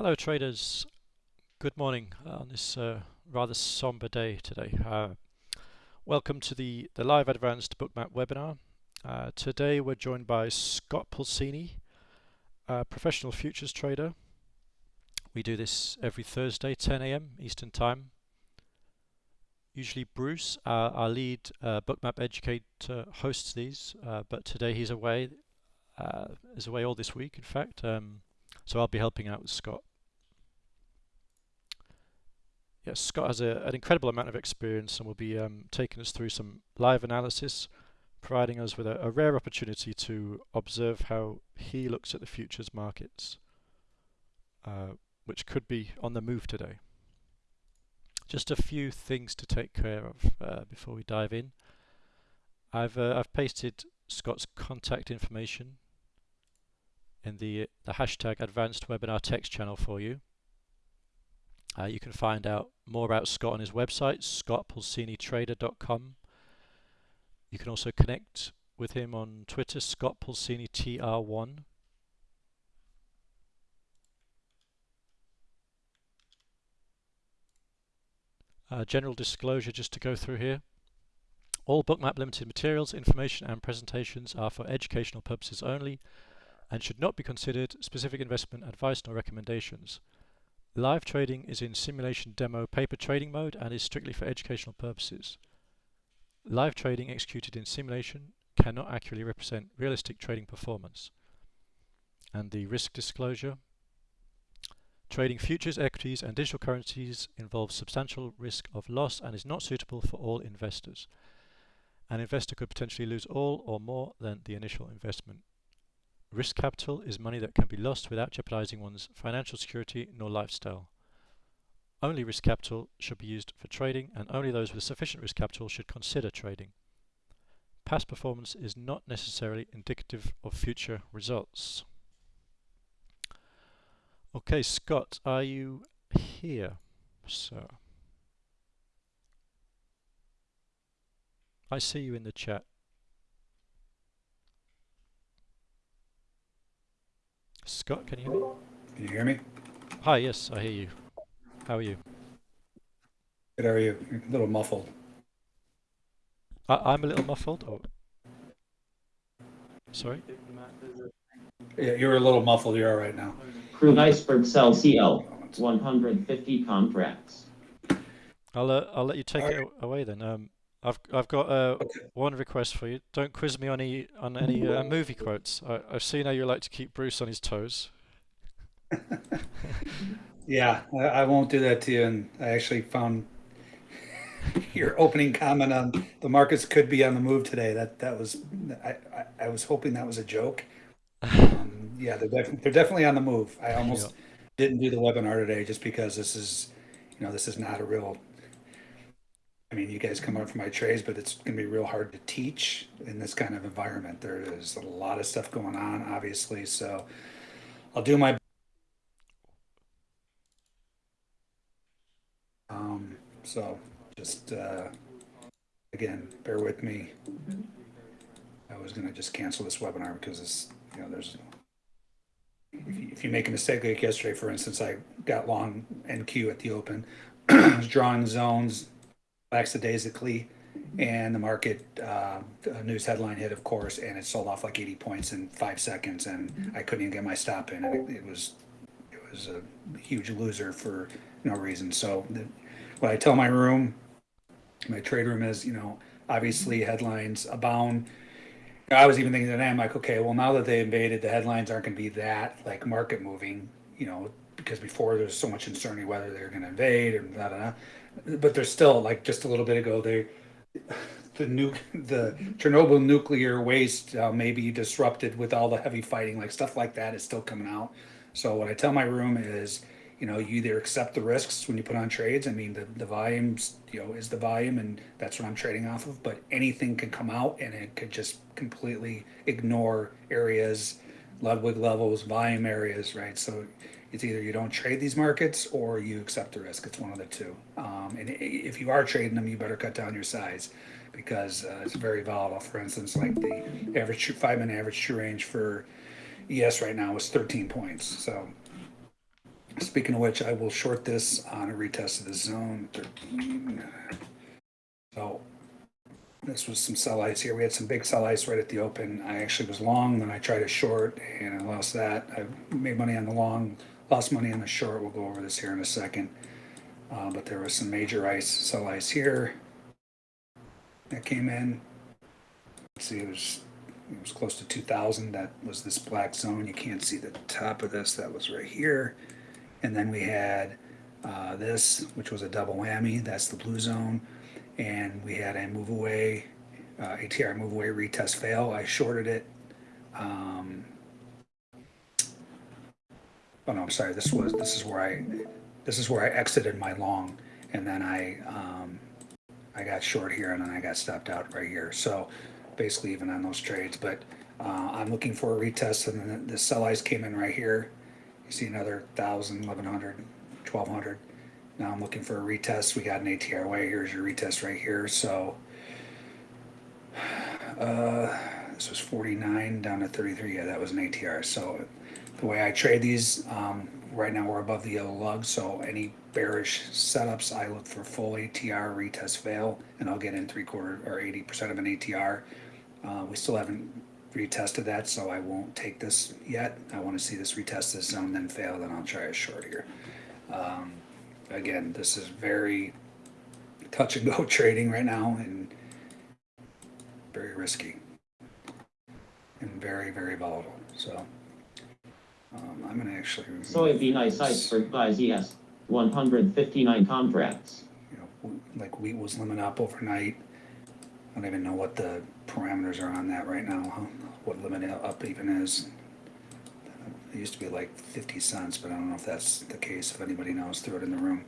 Hello traders, good morning on this uh, rather somber day today. Uh, welcome to the, the live advanced bookmap webinar. Uh, today we're joined by Scott Pulcini, professional futures trader. We do this every Thursday, 10 a.m. Eastern Time. Usually Bruce, our, our lead uh, bookmap educator, hosts these, uh, but today he's away. Uh, is away all this week, in fact. Um, so I'll be helping out with Scott. Yes, Scott has a, an incredible amount of experience and will be um, taking us through some live analysis, providing us with a, a, rare opportunity to observe how he looks at the futures markets, uh, which could be on the move today. Just a few things to take care of uh, before we dive in. I've uh, I've pasted Scott's contact information in the, the hashtag advanced webinar text channel for you. Uh, you can find out more about Scott on his website, scottpulcinitrader.com. You can also connect with him on Twitter, Scott Pulcini TR1. Uh, general disclosure just to go through here. All Bookmap Limited materials, information and presentations are for educational purposes only and should not be considered specific investment advice nor recommendations. Live trading is in simulation demo paper trading mode and is strictly for educational purposes. Live trading executed in simulation cannot accurately represent realistic trading performance. And the risk disclosure. Trading futures, equities and digital currencies involves substantial risk of loss and is not suitable for all investors. An investor could potentially lose all or more than the initial investment. Risk capital is money that can be lost without jeopardizing one's financial security nor lifestyle. Only risk capital should be used for trading and only those with sufficient risk capital should consider trading. Past performance is not necessarily indicative of future results. Okay, Scott, are you here, sir? I see you in the chat. Scott, can you hear me? Can you hear me? Hi, yes, I hear you. How are you? Good, how are you? You're a little muffled. I, am a little muffled? Oh. Sorry? Yeah, you're a little muffled. You're all right now. Crude iceberg Sell CL, 150 contracts. I'll, uh, I'll let you take it away then. Um, I've I've got uh, okay. one request for you. Don't quiz me on any on any uh, movie quotes. I, have seen how you like to keep Bruce on his toes. yeah, I, I, won't do that to you. And I actually found your opening comment on the markets could be on the move today. That that was I I, I was hoping that was a joke. Um, yeah, they're def they're definitely on the move. I almost didn't do the webinar today just because this is you know this is not a real I mean, you guys come out from my trades, but it's going to be real hard to teach in this kind of environment. There is a lot of stuff going on, obviously. So I'll do my um, so just uh, again, bear with me. I was going to just cancel this webinar because it's you know there's if you, make a mistake like yesterday, for instance, I got long NQ at the open, drawing zones lackadaisically and the market uh, news headline hit, of course, and it sold off like 80 points in five seconds, and mm-hmm. I couldn't even get my stop in. It, it was it was a huge loser for no reason. So, the, what I tell my room, my trade room is, you know, obviously headlines abound. I was even thinking today, I'm like, okay, well, now that they invaded, the headlines aren't going to be that like market moving, you know, because before there's so much uncertainty whether they're going to invade or blah, blah, blah but there's still like just a little bit ago they the nu- the Chernobyl nuclear waste uh, may be disrupted with all the heavy fighting like stuff like that is still coming out. So what I tell my room is you know you either accept the risks when you put on trades I mean the, the volumes you know is the volume and that's what I'm trading off of but anything can come out and it could just completely ignore areas Ludwig levels volume areas right? So it's either you don't trade these markets or you accept the risk. It's one of the two. Um, and if you are trading them, you better cut down your size because uh, it's very volatile. For instance, like the average five minute average true range for ES right now is 13 points. So Speaking of which, I will short this on a retest of the zone 13. So this was some sell ice here. We had some big sell ice right at the open. I actually was long, then I tried a short and I lost that. I made money on the long, lost money on the short. We'll go over this here in a second. Uh, but there was some major ice, sell ice here that came in. See, it was it was close to 2,000. That was this black zone. You can't see the top of this. That was right here. And then we had uh, this, which was a double whammy. That's the blue zone. And we had a move away, uh, ATR move away retest fail. I shorted it. Um, oh no, I'm sorry. This was this is where I this is where I exited my long, and then I um, I got short here, and then I got stopped out right here. So basically even on those trades. But uh, I'm looking for a retest, and then the sell ice came in right here. You see another 1,000, 1,100, 1,200. Now I'm looking for a retest. We got an ATR way. Here's your retest right here. So uh, this was 49 down to 33. Yeah, that was an ATR. So the way I trade these, um, right now we're above the yellow lug. So any bearish setups, I look for full ATR retest fail, and I'll get in three quarter or 80% of an ATR. Uh, we still haven't retested that, so I won't take this yet. I want to see this retest this zone, then fail, then I'll try a short here. Um, again, this is very touch and go trading right now and very risky and very, very volatile. So um, I'm going to actually. remove Soybean ice iceberg buys ES, 159 contracts. you know, like wheat was limit up overnight. I don't even know what the parameters are on that right now, huh? what limit up even is. It used to be like fifty cents, but I don't know if that's the case. If anybody knows, throw it in the room.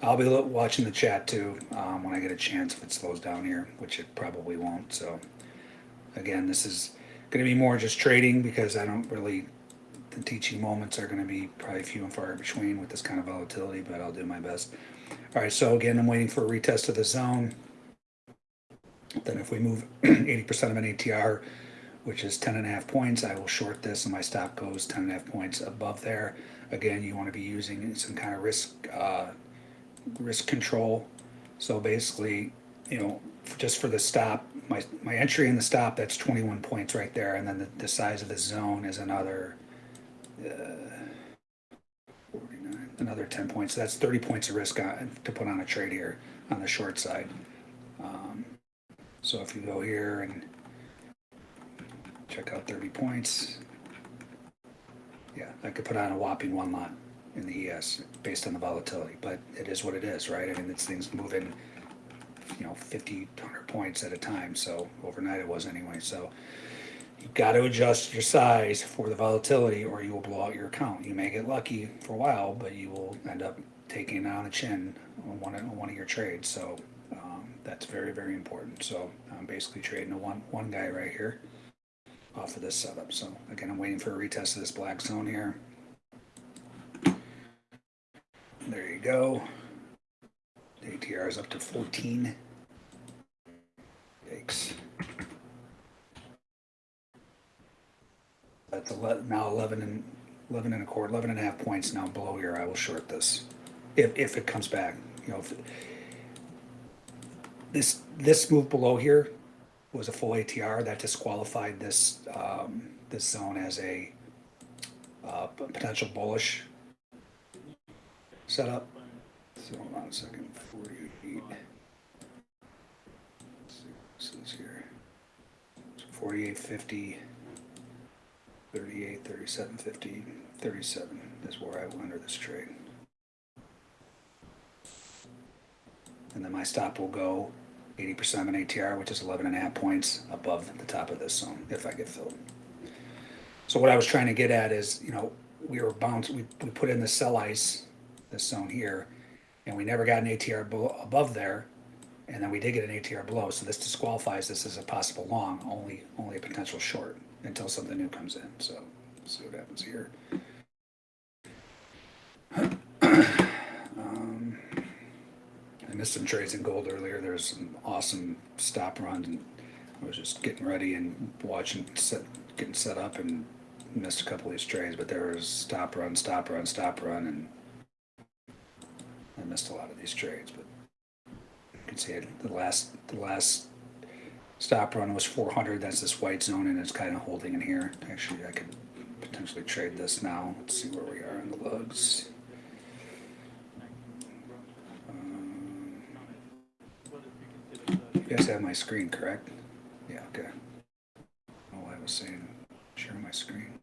I'll be watching the chat too, um, when I get a chance, if it slows down here, which it probably won't, so. Again, this is gonna be more just trading because I don't really, the teaching moments are gonna be probably few and far between with this kind of volatility, but I'll do my best. All right, so again, I'm waiting for a retest of the zone. Then if we move eighty percent of an ATR, which is 10 and a half points, I will short this and my stop goes 10 and a half points above there. Again, you want to be using some kind of risk, uh, risk control. So basically, you know, just for the stop, my, my entry and the stop, that's 21 points right there. And then the, the size of the zone is another, 49, another 10 points. So that's 30 points of risk on, to put on a trade here on the short side. Um, so if you go here and check out 30 points, yeah, I could put on a whopping one lot in the ES based on the volatility, but it is what it is, right? I mean, this thing's moving, you know, 50, 100 points at a time. So overnight it was anyway. So you've got to adjust your size for the volatility or you will blow out your account. You may get lucky for a while, but you will end up taking it on the chin on one, on one of your trades. So um, that's very, very important. So I'm basically trading a one, one guy right here off of this setup. So again, I'm waiting for a retest of this black zone here. There you go. The ATR is up to 14. That's ele- now 11 and 11 and a quarter, 11 and a half points now below here. I will short this if, if it comes back. You know, if this this move below here was a full ATR that disqualified this um, this zone as a uh, potential bullish setup. So hold on a second. 48. Let's see what this is here. So 48, 50, 38, 37, 50, 37 is where I will enter this trade. And then my stop will go 80% of an ATR, which is 11 and a half points above the top of this zone if I get filled. So what I was trying to get at is, you know, we were bounced, we, we put in the sell ice, this zone here, and we never got an ATR above there. And then we did get an ATR below, so this disqualifies this as a possible long, only, only a potential short until something new comes in. So, see what happens here. Um, I missed some trades in gold earlier. There's some awesome stop runs, and I was just getting ready and watching, set, getting set up, and missed a couple of these trades. But there was stop run, stop run, stop run, and I missed a lot of these trades, but you can see the last, the last stop run was four hundred, that's this white zone, and it's kind of holding in here. Actually, I could potentially trade this now, let's see where we are in the lugs. Um, You guys have my screen, correct? Yeah, okay. Oh, I was saying, share my screen.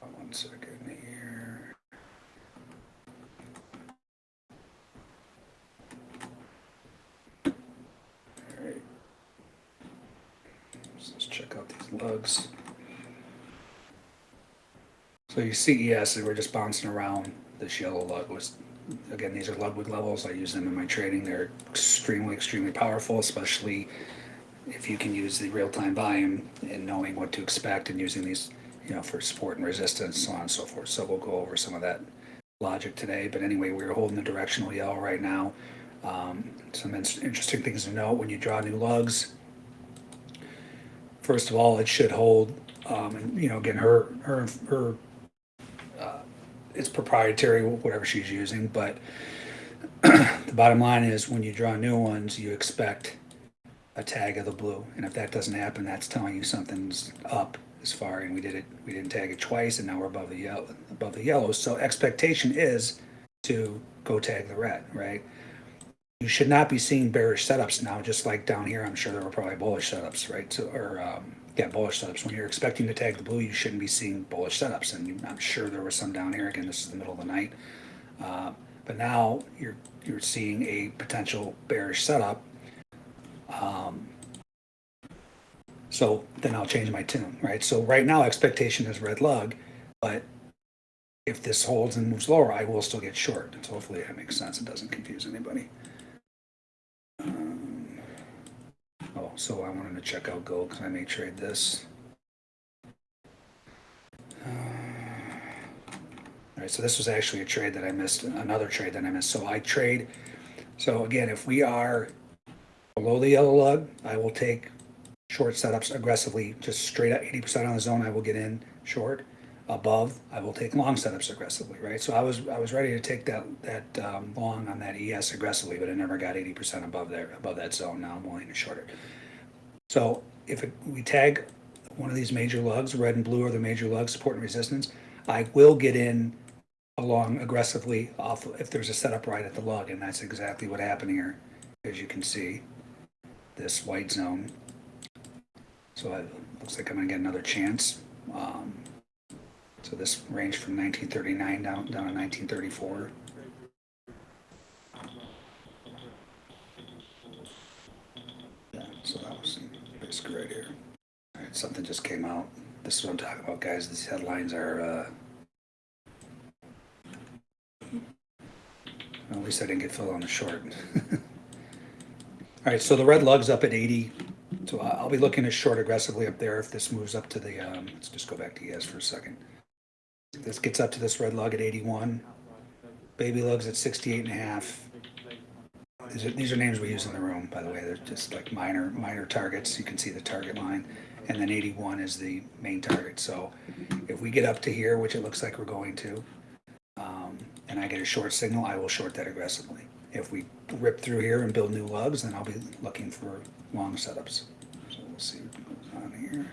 One second here. Alright. So Let's lugs. So you see, yes, we're just bouncing around. This yellow lug was, again, these are Ludwig levels. I use them in my trading. They're extremely, extremely powerful, especially if you can use the real-time volume and knowing what to expect and using these, you know, for support and resistance, so on and so forth. So we'll go over some of that logic today. But anyway, we're holding the directional yellow right now. Um, some in- interesting things to note when you draw new lugs. First of all, it should hold, um, and you know, again, her, her, her, uh, it's proprietary, whatever she's using, but the bottom line is when you draw new ones, you expect a tag of the blue. And if that doesn't happen, that's telling you something's up as far, and we did it, we didn't tag it twice, and now we're above the yellow, above the yellow. So expectation is to go tag the red, right? You should not be seeing bearish setups now, just like down here, I'm sure there were probably bullish setups, right? So, or, um, yeah, bullish setups. When you're expecting to tag the blue, you shouldn't be seeing bullish setups, and you- I'm sure there was some down here. Again, this is the middle of the night. Uh, but now you're, you're seeing a potential bearish setup. Um, so then I'll change my tune, right? So right now expectation is red lug, but if this holds and moves lower, I will still get short. So hopefully that makes sense. It doesn't confuse anybody. Um, oh, so I wanted to check out gold because I may trade this. Uh, All right, so this was actually a trade that I missed, another trade that I missed. So I trade. So again, if we are below the yellow lug, I will take short setups aggressively, just straight at 80% on the zone, I will get in short. Above, I will take long setups aggressively, right? So I was, I was ready to take that, that um, long on that ES aggressively, but I never got 80% above there, above that zone. Now I'm willing to short it. So if it, we tag one of these major lugs, red and blue are the major lugs, support and resistance, I will get in along aggressively off if there's a setup right at the lug, and that's exactly what happened here, as you can see, this white zone. So it looks like I'm gonna get another chance. Um, so this ranged from 1939 down down to 1934. Yeah, so that was basically right here. All right, something just came out. This is what I'm talking about, guys. These headlines are. Uh, well, at least I didn't get filled on the short. All right, so the red lug's up at 80. So I'll be looking to short aggressively up there if this moves up to the, um, let's just go back to ES for a second. This gets up to this red lug at 81. Baby lug's at 68 and a half. These are, these are names we use in the room, by the way. They're just like minor, minor targets. You can see the target line. And then 81 is the main target. So if we get up to here, which it looks like we're going to, um, and I get a short signal, I will short that aggressively. If we rip through here and build new lugs, then I'll be looking for long setups. So we'll see what goes on here.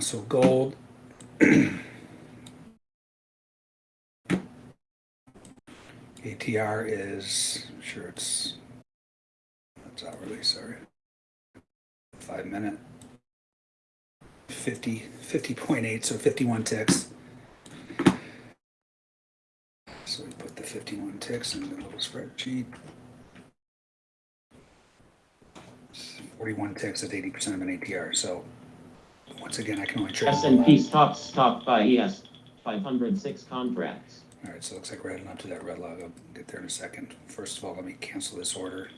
So gold. ATR is, I'm sure it's, that's hourly, sorry. Five minute. 50, 50.8, so 51 ticks. So we put the 51 ticks in the little spreadsheet. 41 ticks at 80% of an ATR. So once again, I can only trade. S and P stocks stopped by ES, five hundred six contracts. All right, so it looks like we're heading up to that red lug. I'll get there in a second. First of all, let me cancel this order.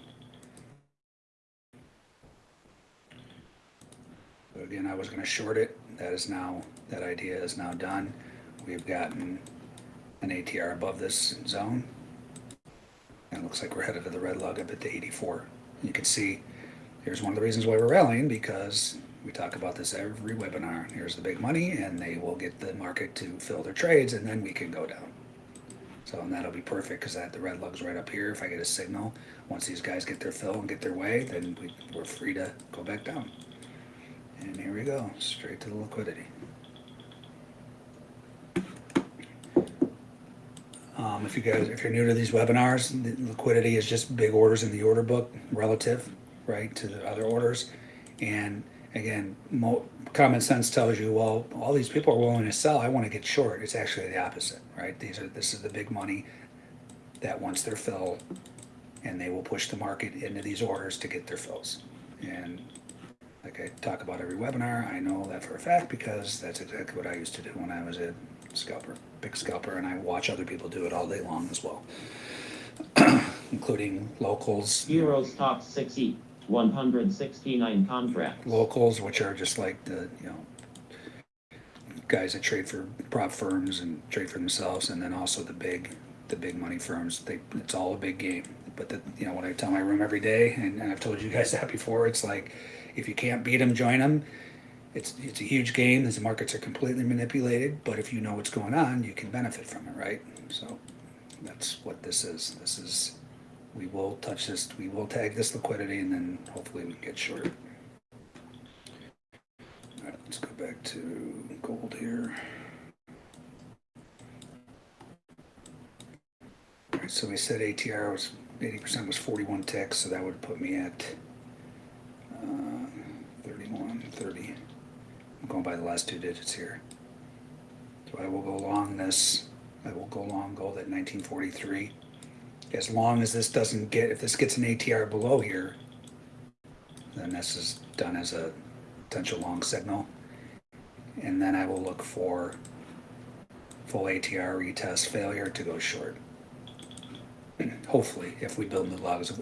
So again, I was gonna short it. That is now, that idea is now done. We've gotten an ATR above this zone. And it looks like we're headed to the red lug up at the 84. You can see, here's one of the reasons why we're rallying, because We talk about this every webinar. Here's the big money and they will get the market to fill their trades and then we can go down. So and that'll be perfect because that the red lug's right up here. If I get a signal, once these guys get their fill and get their way, then we, we're free to go back down. And here we go, straight to the liquidity. Um, if you guys, if you're new to these webinars, the liquidity is just big orders in the order book relative, right, to the other orders. And again, mo- common sense tells you, well, all these people are willing to sell. I want to get short. It's actually the opposite, right? These are this is the big money that wants their fill, and they will push the market into these orders to get their fills. And like I talk about every webinar, I know that for a fact because that's exactly what I used to do when I was a scalper, big scalper, and I watch other people do it all day long as well, including locals. Euros stock 60, 169 contracts. locals, which are just like the you know guys that trade for prop firms and trade for themselves, and then also the big the big money firms. They it's all a big game. But the you know what I tell my room every day, and, and I've told you guys that before. It's like if you can't beat them, join them. It's it's a huge game. These markets are completely manipulated, but if you know what's going on, you can benefit from it, right? So that's what this is. This is we will touch this. We will tag this liquidity, and then hopefully we can get short. All right, let's go back to gold here. All right, so we said ATR was 80% was 41 ticks, so that would put me at uh, 31, 30. I'm going by the last two digits here. So I will go long this. I will go long gold at 1943. As long as this doesn't get, if this gets an ATR below here, then this is done as a potential long signal. And then I will look for full ATR retest failure to go short. Hopefully, if we build new lugs.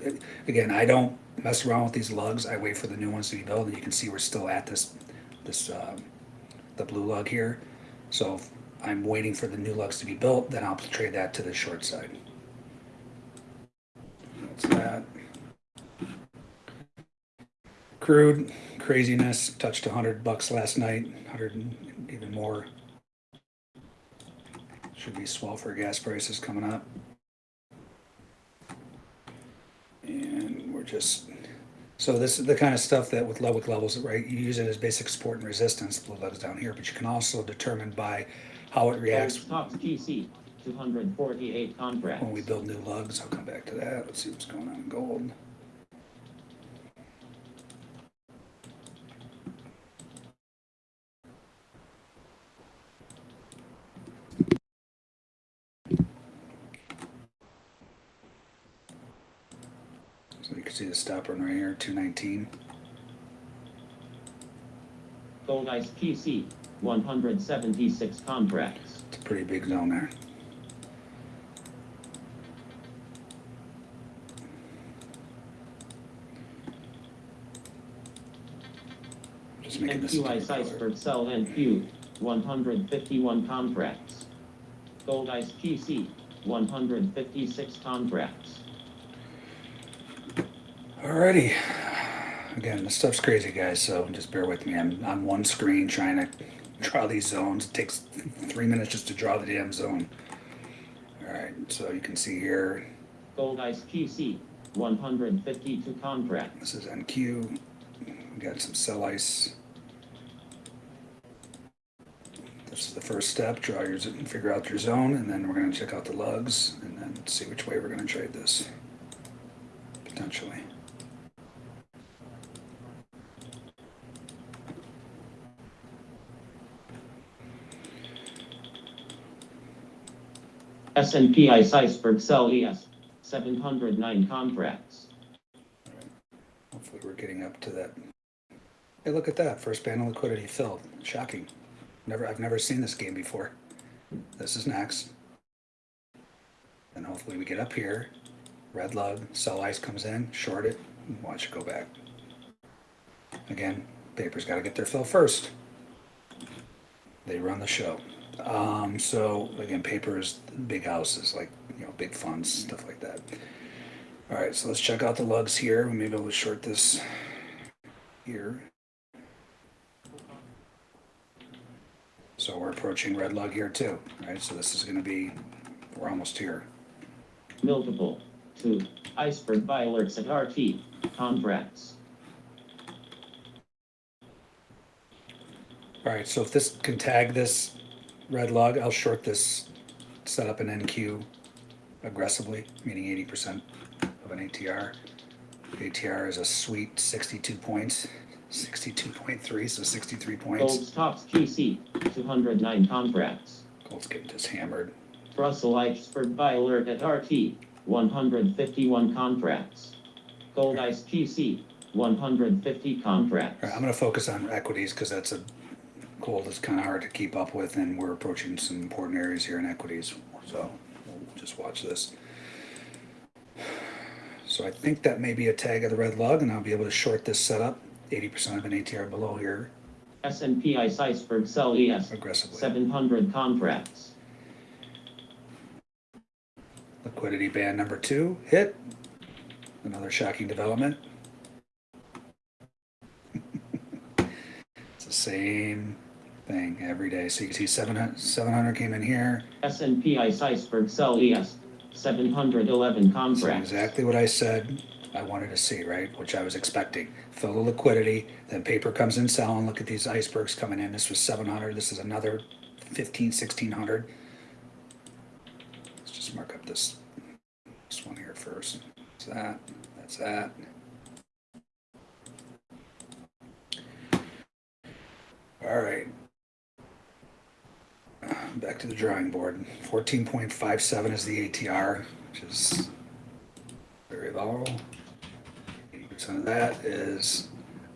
Again, I don't mess around with these lugs. I wait for the new ones to be built, and you can see we're still at this, this, um, the blue lug here. So I'm waiting for the new lugs to be built, then I'll trade that to the short side. That. Crude craziness touched 100 bucks last night, 100 and even more. Should be swell for gas prices coming up. And we're just, so this is the kind of stuff that with level levels, right? You use it as basic support and resistance, blue lugs down here, but you can also determine by how it reacts oh, stocks GC, 248 contracts. when we build new lugs. I'll come back to that. Let's see what's going on in gold. So you can see the stop run right here, 219. Gold Ice PC, 176 contracts. It's a pretty big zone there. Just making this. a NQI different color. Iceberg Sell NQ, 151 contracts. Gold Ice PC, 156 contracts. Alrighty. Again, this stuff's crazy, guys, so just bear with me. I'm on one screen trying to draw these zones. It takes three minutes just to draw the damn zone. Alright, so you can see here, Gold Ice PC, 152 contracts. this is NQ. We got some sell ice. This is the first step. Draw your, figure out your zone, and then we're gonna check out the lugs, and then see which way we're gonna trade this. Potentially. S&P Ice Iceberg Sell ES, 709 contracts. Hopefully we're getting up to that. Hey, look at that, first panel liquidity filled, shocking. Never, I've never seen this game before. This is next. And hopefully we get up here, red lug, sell ice comes in, short it, watch it go back. Again, paper's gotta get their fill first. They run the show. Um, so again, paper is big houses, like, you know, big funds, stuff like that. All right, so let's check out the lugs here. We may be able to short this here. So we're approaching red lug here too, right? So this is gonna be, we're almost here. Multiple. Two. Iceberg buy alerts at RT. Contracts. All right, so if this can tag this red lug, I'll short this, set up an NQ aggressively, meaning eighty percent of an ATR. ATR is a sweet sixty-two points, sixty-two point three, so sixty-three points. Gold's tops QC. 209 contracts. Gold's getting just hammered. Russell Iceberg buy alert at RT. 151 contracts. Gold Ice QC. 150 contracts. Right, I'm gonna focus on equities because that's a gold is kind of hard to keep up with, and we're approaching some important areas here in equities. So we'll just watch this. So I think that may be a tag of the red lug, and I'll be able to short this setup. 80% of an ATR below here S&P Ice Iceberg Sell ES. aggressively. 700 contracts. Liquidity band number two hit. Another shocking development. it's the same thing every day. So you can see 700, 700 came in here. S&P Ice Iceberg Sell ES. 711 So contracts. exactly what I said I wanted to see, right? Which I was expecting. Fill the liquidity, then paper comes in selling. Look at these icebergs coming in. This was 700. This is another 15, 1600. Let's just mark up this, this one here first. That's that. That's that. All right. Back to the drawing board. 14.57 is the ATR, which is very low. 80% that is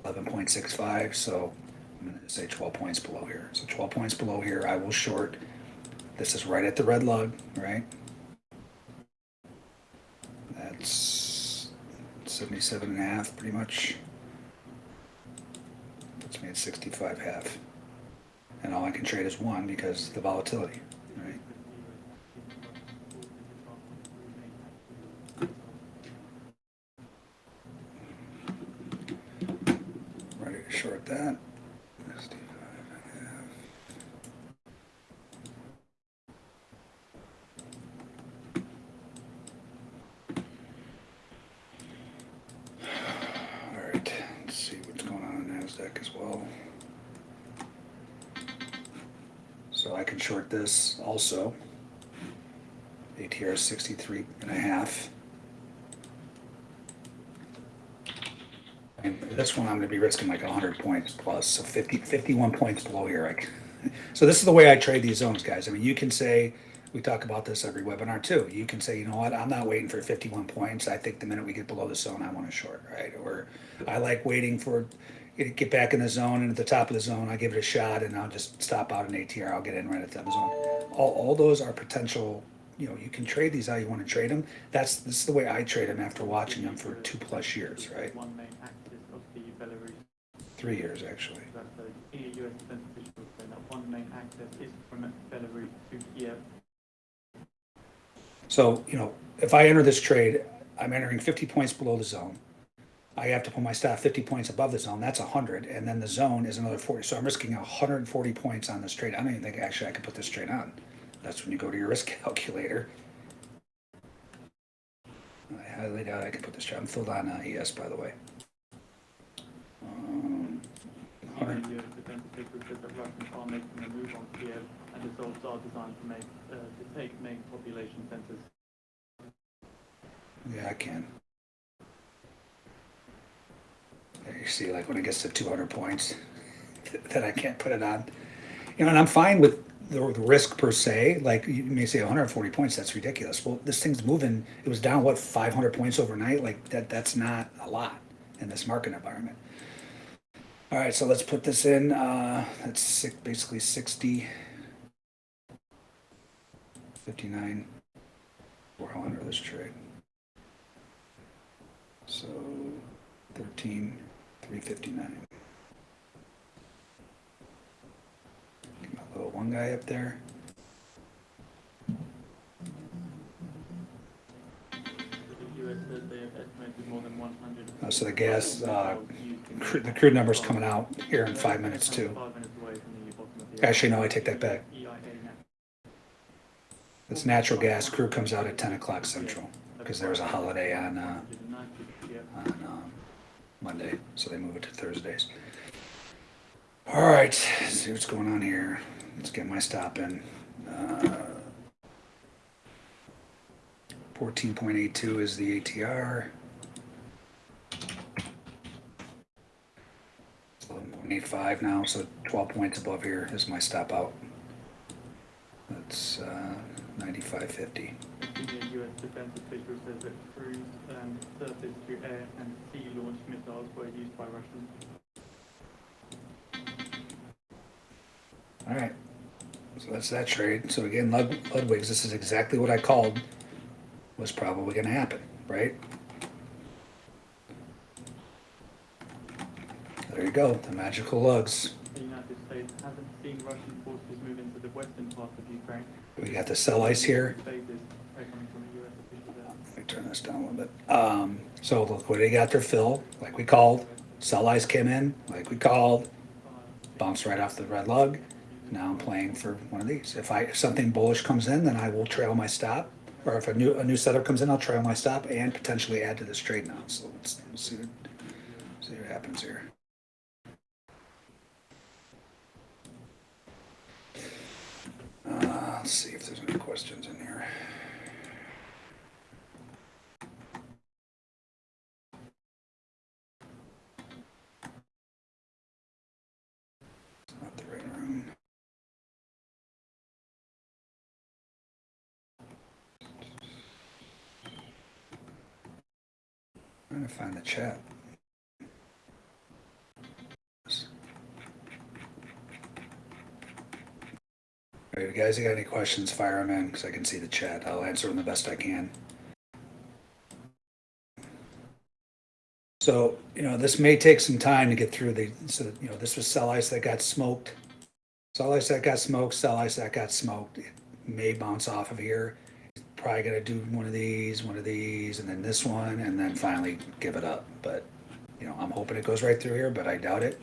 11.65, so I'm going to say 12 points below here. So 12 points below here, I will short. This is right at the red lug, right? That's 77 and a half, pretty much. Puts me at 65 half. And all I can trade is one because the volatility, right? Ready to short that. 65 and a half. All right, let's see what's going on in NASDAQ as well. So I can short this also. ATR is 63 and a half. And this one I'm gonna be risking like 100 points plus, so 50, 51 points below here. Like, so this is the way I trade these zones, guys. I mean, you can say, we talk about this every webinar too. You can say, you know what, I'm not waiting for 51 points. I think the minute we get below the zone, I want to short, right? Or I like waiting for it get back in the zone and at the top of the zone, I give it a shot and I'll just stop out an ATR. I'll get in right at the top of the zone. All, all those are potential. You know, you can trade these how you want to trade them. That's this is the way I trade them after watching them for two plus years, right? One main axis of the Belarus, Three years actually. that the senior US defense officials say that one main access is from Belarus to Kiev. So, you know, if I enter this trade, I'm entering 50 points below the zone. I have to put my stop 50 points above the zone. That's 100. And then the zone is another 40. So I'm risking 140 points on this trade. I don't even think actually I could put this trade on. That's when you go to your risk calculator. I highly doubt I can put this trade. I'm filled on uh, ES, by the way. Um, Senior 100. US defense officials said that Russians are making a move on Kiev and the assaults are designed to make, uh, to take main population centers. Yeah, I can. There you see, like when it gets to 200 points, that I can't put it on. You know, and I'm fine with the, risk per se. Like you may say 140 points, that's ridiculous. Well, this thing's moving. It was down what 500 points overnight. Like that, that's not a lot in this market environment. All right, so let's put this in. Uh, that's six, basically 60, 59. We're all under this trade. So thirteen, three fifty-nine. Get my little one guy up there. The US says they have estimated more than 100. Oh, so the gas, uh, Crude, the crude number's coming out here in five minutes too. Actually, no, I take that back. It's natural gas. Crew comes out at 10 o'clock central because there was a holiday on, uh, 190, yeah. on um, Monday, so they move it to Thursdays. All right, see what's going on here. Let's get my stop in. Uh, 14.82 is the ATR. 11.85 now, so 12 points above here is my stop out. That's uh, 95.50. The US defense official says that cruise, um, surface to air and sea launched missiles were used by Russians. All right. So that's that trade. So again, Lud- Ludwig's, this is exactly what I called was probably going to happen, right? There you go, the magical lugs. The United States hasn't seen Russian forces move into the western part of Ukraine. We got the sell ice here. Phases Let me turn this down a little bit. Um, so they got their fill, like we called. Sell ice came in, like we called. Bounced right off the red lug. Now I'm playing for one of these. If I if something bullish comes in, then I will trail my stop. Or if a new a new setup comes in, I'll trail my stop and potentially add to this trade now. So let's, let's see what, see what happens here. Uh, let's see if there's any questions in here. It's not the right room. To find the chat. All right, you guys, you got any questions, fire them in, because I can see the chat. I'll answer them the best I can. So, you know, this may take some time to get through the, so, you know, this was sell ice that got smoked. Sell ice that got smoked, sell ice that got smoked. It may bounce off of here. Probably gonna do one of these, one of these, and then this one, and then finally give it up. But, you know, I'm hoping it goes right through here, but I doubt it.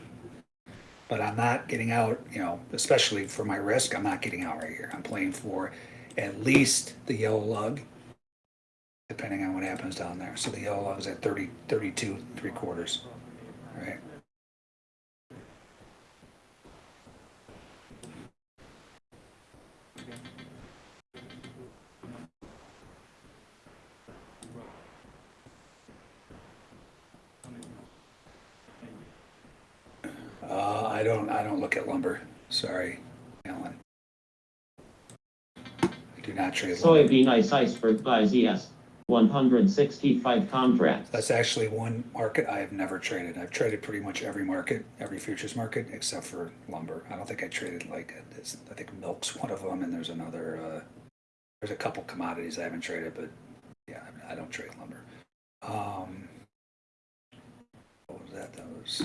But I'm not getting out, you know, especially for my risk, I'm not getting out right here. I'm playing for at least the yellow lug, depending on what happens down there. So the yellow lug's at 30, 32, three quarters, right? Uh, I don't, I don't look at lumber. Sorry, Alan. I do not trade lumber. Soybean ice iceberg buy ZS. 165 contracts. That's actually one market I have never traded. I've traded pretty much every market, every futures market, except for lumber. I don't think I traded like, this. I think milk's one of them, and there's another, uh, there's a couple commodities I haven't traded, but yeah, I don't trade lumber. Um, what was that? That was.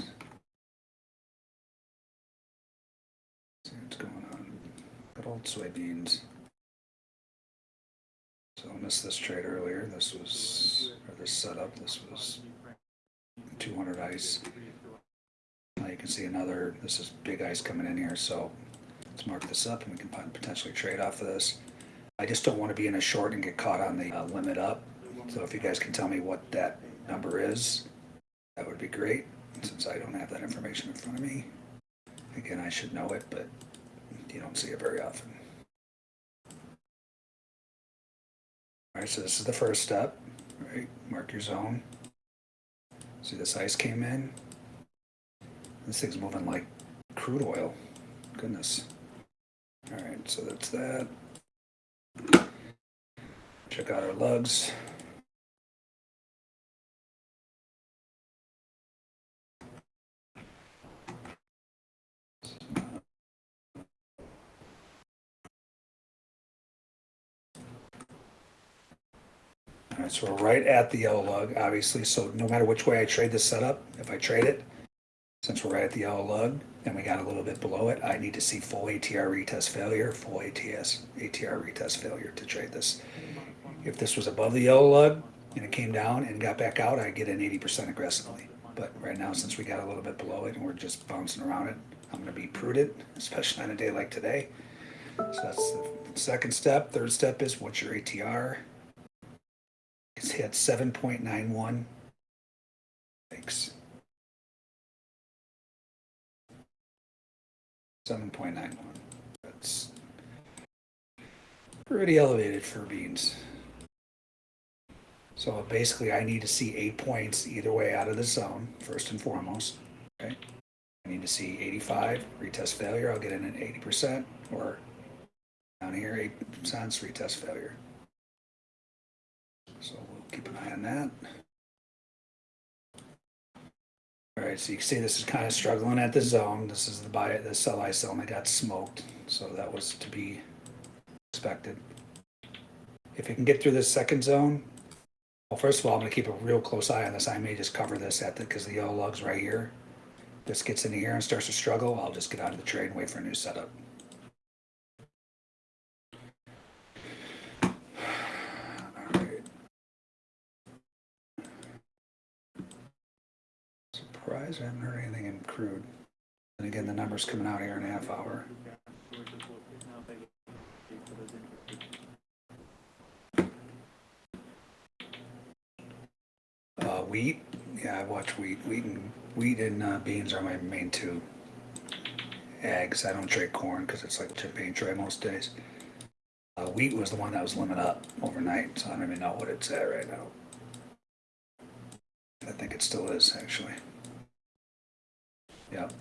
See what's going on. Good old soybeans. So I missed this trade earlier. This was, or this setup, this was 200 ice. Now you can see another, this is big ice coming in here, so let's mark this up and we can potentially trade off of this. I just don't want to be in a short and get caught on the uh, limit up. So if you guys can tell me what that number is, that would be great, since I don't have that information in front of me. Again, I should know it, but you don't see it very often. All right, so this is the first step, right? Mark your zone. See this ice came in? This thing's moving like crude oil. Goodness. All right, so that's that. Check out our lugs. All so we're right at the yellow lug, obviously, so no matter which way I trade this setup, if I trade it, since we're right at the yellow lug, and we got a little bit below it, I need to see full ATR retest failure, full ATS, ATR retest failure to trade this. If this was above the yellow lug and it came down and got back out, I'd get in eighty percent aggressively. But right now, since we got a little bit below it and we're just bouncing around it, I'm gonna be prudent, especially on a day like today. So that's the second step. Third step is what's your ATR? Nine one. Thanks. Seven point nine one. That's pretty elevated for beans. So basically, I need to see eight points either way out of the zone, first and foremost. Okay. I need to see 85, retest failure. I'll get in at 80%, or down here, 8 cents, retest failure. So keep an eye on that. All right, so you can see this is kind of struggling at the zone. This is the buy, the sell ice zone that got smoked. So that was to be expected. If it can get through this second zone, well, first of all, I'm gonna keep a real close eye on this. I may just cover this at the, because the yellow lug's right here. This gets into here and starts to struggle, I'll just get out of the trade and wait for a new setup. Alright. Surprised I haven't heard anything in crude. And again, the number's coming out here in a half hour. Uh, wheat, yeah, I watch wheat. Wheat and wheat and uh, beans are my main two. Eggs, I don't trade corn because it's like champagne trade most days. Uh, wheat was the one that was limit up overnight, so I don't even know what it's at right now. I think it still is actually. Yep,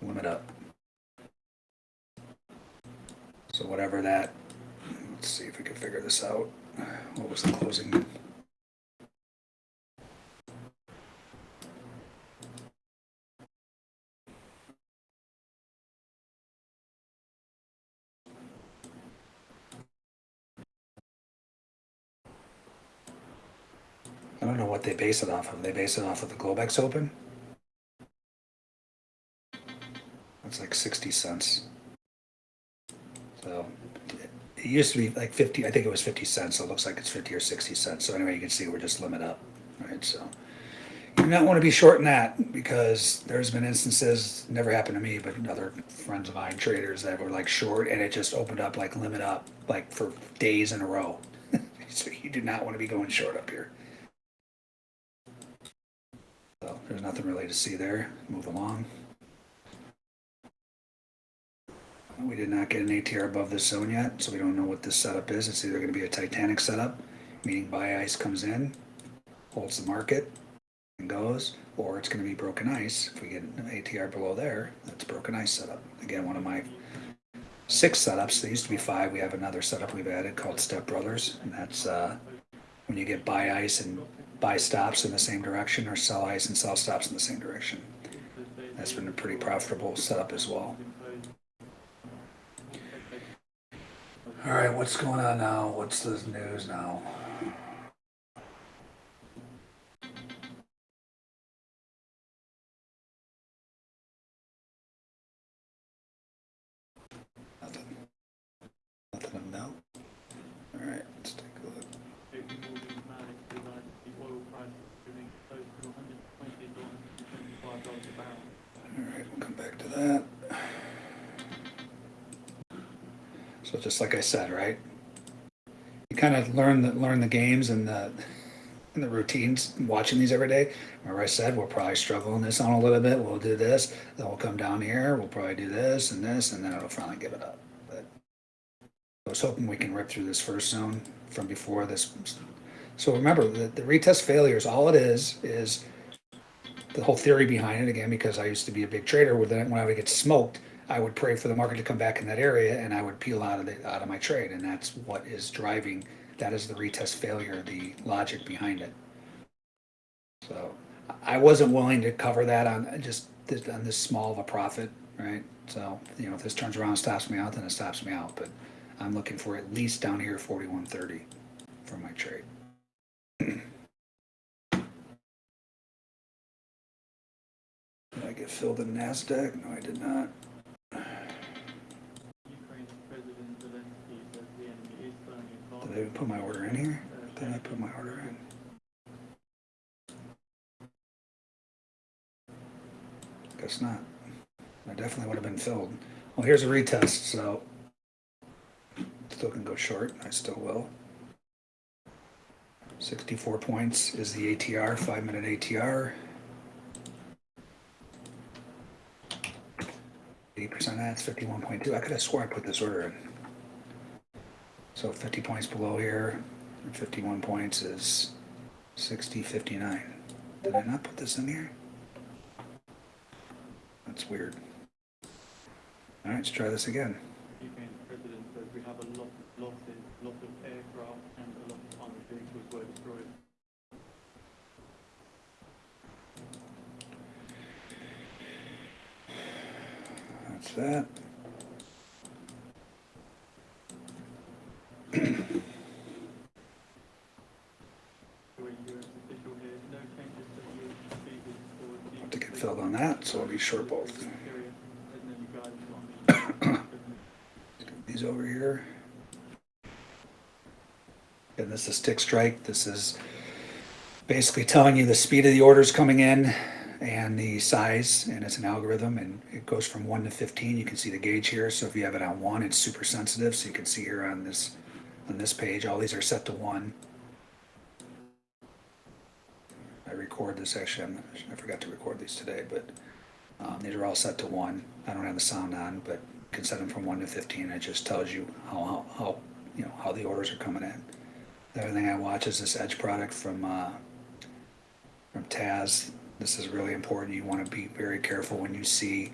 limit up. So whatever that, let's see if we can figure this out. What was the closing? I don't know what they base it off of. They base it off of the Globex Open. Like 60 cents. So it used to be like 50, I think it was 50 cents. So it looks like it's 50 or 60 cents. So anyway, you can see we're just limit up, right? So you do not want to be short in that because there's been instances, never happened to me, but other friends of mine, traders that were like short and it just opened up like limit up like for days in a row. so you do not want to be going short up here. So there's nothing really to see there. Move along. We did not get an ATR above this zone yet, so we don't know what this setup is. It's either going to be a Titanic setup, meaning buy ice comes in, holds the market, and goes, or it's going to be broken ice. If we get an ATR below there, that's broken ice setup. Again, one of my six setups. There used to be five. We have another setup we've added called Step Brothers, and that's uh, when you get buy ice and buy stops in the same direction, or sell ice and sell stops in the same direction. That's been a pretty profitable setup as well. All right, what's going on now? What's the news now? Nothing. Nothing of note. All right, let's take a look. JP Morgan managed to like the oil price moving close to 120 to 125 dollars a barrel. All right, we'll come back to that. So said, right? You kind of learn the learn the games and the and the routines watching these every day. Remember I said we'll probably struggle in this on a little bit. We'll do this, then we'll come down here. We'll probably do this and this, and then it'll finally give it up. But I was hoping we can rip through this first zone from before this. So remember, the, the retest failures, all it is is the whole theory behind it again because I used to be a big trader where then when I would get smoked, I would pray for the market to come back in that area and I would peel out of the out of my trade and that's what is driving that is the retest failure, the logic behind it. So I wasn't willing to cover that on just this, on this small of a profit, right? So, you know, if this turns around and stops me out, then it stops me out, but I'm looking for at least down here 4130 for my trade. Did I get filled in NASDAQ? No, I did not. Ukraine's President Zelensky says the enemy is I put my order in here? Did I put my order in? Guess not. I definitely would have been filled. Well, here's a retest, so still can go short. I still will. 64 points is the ATR, five minute ATR. 80% that's 51.2. I could have swore I put this order in. So 50 points below here, 51 points is 60, 59. Did I not put this in here? That's weird. All right, let's try this again. Ukraine president we have a lot of losses, lots of aircraft and a lot of armored vehicles were destroyed. That's that. You're a US official here, no changes to the US visas or the To get filled on that, so I'll be short both. These over here. And this is tick strike. This is basically telling you the speed of the orders coming in and the size, and it's an algorithm, and it goes from one to fifteen. You can see the gauge here. So if you have it on one, it's super sensitive. So you can see here on this on this page, all these are set to one. I record this actually. I'm, I forgot to record these today, but um, these are all set to one. I don't have the sound on, but you can set them from one to fifteen. It just tells you how, how, how you know how the orders are coming in. The other thing I watch is this Edge product from uh, from Taz. This is really important. You want to be very careful when you see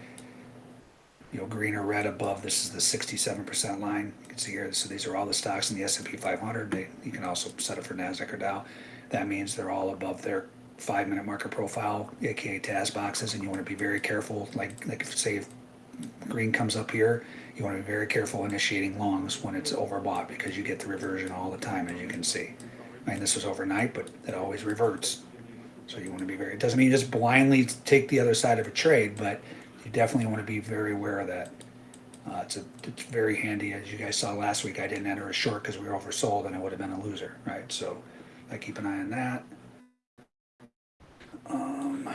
you know green or red above. This is the sixty-seven percent line. You can see here. So these are all the stocks in the S and P 500. They, you can also set it for Nasdaq or Dow. That means they're all above their five-minute market profile, aka Taz boxes, and you want to be very careful. Like like if, say if green comes up here, you want to be very careful initiating longs when it's overbought because you get the reversion all the time, as you can see. I mean, this was overnight, but it always reverts. So you want to be very, it doesn't mean just blindly take the other side of a trade, but you definitely want to be very aware of that. Uh, it's a, it's very handy. As you guys saw last week, I didn't enter a short because we were oversold and I would have been a loser, right? So I keep an eye on that. Um,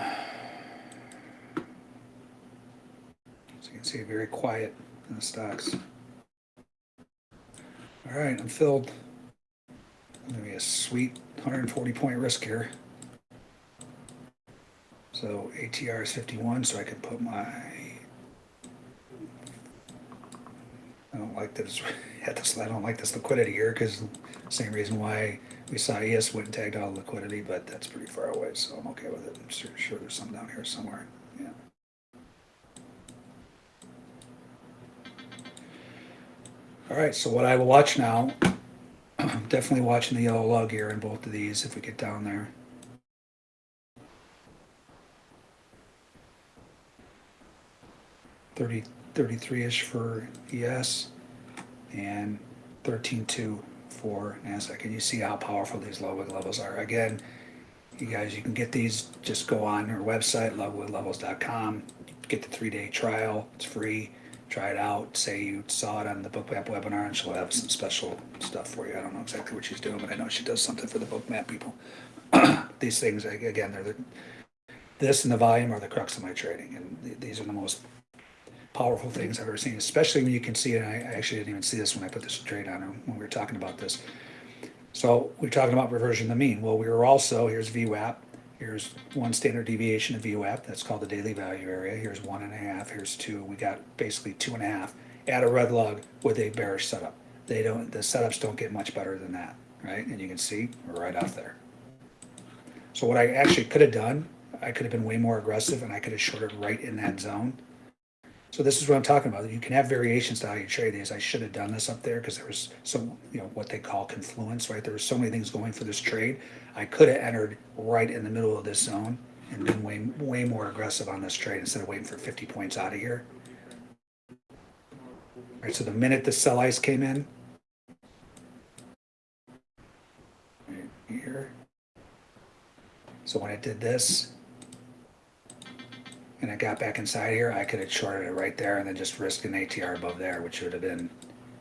so you can see very quiet in the stocks. All right, I'm filled. Gonna be a sweet 140 point risk here. So ATR is 51, so I could put my. I don't like this I don't like this liquidity here because same reason why we saw ES went and tagged all the liquidity, but that's pretty far away, so I'm okay with it. I'm sure, sure there's some down here somewhere. Yeah. All right, so what I will watch now, I'm definitely watching the yellow lug here in both of these if we get down there. Thirty, thirty-three-ish for ES and thirteen-two for NASDAQ. And you see how powerful these Ludwig levels are. Again, you guys, you can get these, just go on our website, ludwiglevels.com, get the three-day trial, it's free. Try it out, say you saw it on the Bookmap webinar and she'll have some special stuff for you. I don't know exactly what she's doing, but I know she does something for the Bookmap people. These things, again, they're the, this and the volume are the crux of my trading, and th- these are the most powerful things I've ever seen, especially when you can see it. I actually didn't even see this when I put this trade on, when we were talking about this. So we're talking about reversion to the mean. Well, we were also, here's VWAP. Here's one standard deviation of VWAP. That's called the daily value area. Here's one and a half. Here's two. We got basically two and a half at a red lug with a bearish setup. They don't, the setups don't get much better than that, right? And you can see right out there. So what I actually could have done, I could have been way more aggressive and I could have shorted right in that zone. So this is what I'm talking about. You can have variations to how you trade these. I should have done this up there because there was some, you know, what they call confluence, right? There were so many things going for this trade. I could have entered right in the middle of this zone and been way, way more aggressive on this trade instead of waiting for 50 points out of here. All right, so the minute the sell ice came in, right here. So when I did this, and I got back inside here, I could have shorted it right there and then just risked an ATR above there, which would have been,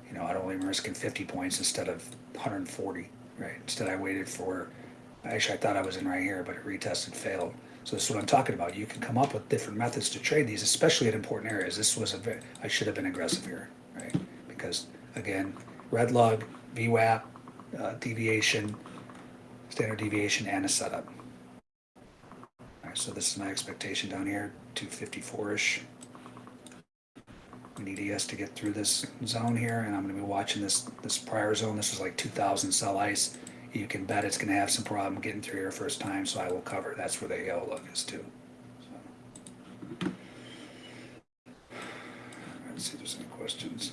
you know, I'd only been risking 50 points instead of 140, right? Instead, I waited for, actually, I thought I was in right here, but it retested, failed. So this is what I'm talking about. You can come up with different methods to trade these, especially in important areas. This was a I should have been aggressive here, right? Because again, red lug, VWAP, uh, deviation, standard deviation, and a setup. All right, so this is my expectation down here, 254-ish. We need ES to get through this zone here, and I'm gonna be watching this, this prior zone. This was like 2,000 sell ice. You can bet it's gonna have some problem getting through here first time, so I will cover. That's where the yellow lug is too. Let's see if there's any questions.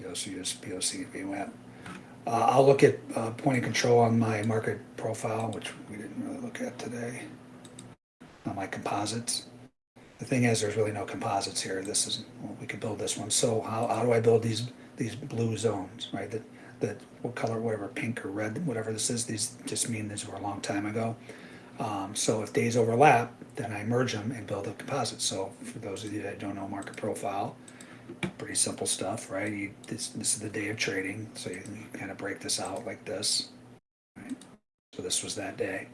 DOC is POC VWAP. Uh, I'll look at, uh, point of control on my market profile, which we didn't really look at today. On my composites. The thing is, there's really no composites here. This is, well, we could build this one. So how, how do I build these, these blue zones, right? That, that, what color, whatever, pink or red, whatever this is, these just mean these were a long time ago. Um, so if days overlap, then I merge them and build a composite. So for those of you that don't know market profile, pretty simple stuff, right? You, this, this is the day of trading, so you, you kind of break this out like this, right? So this was that day.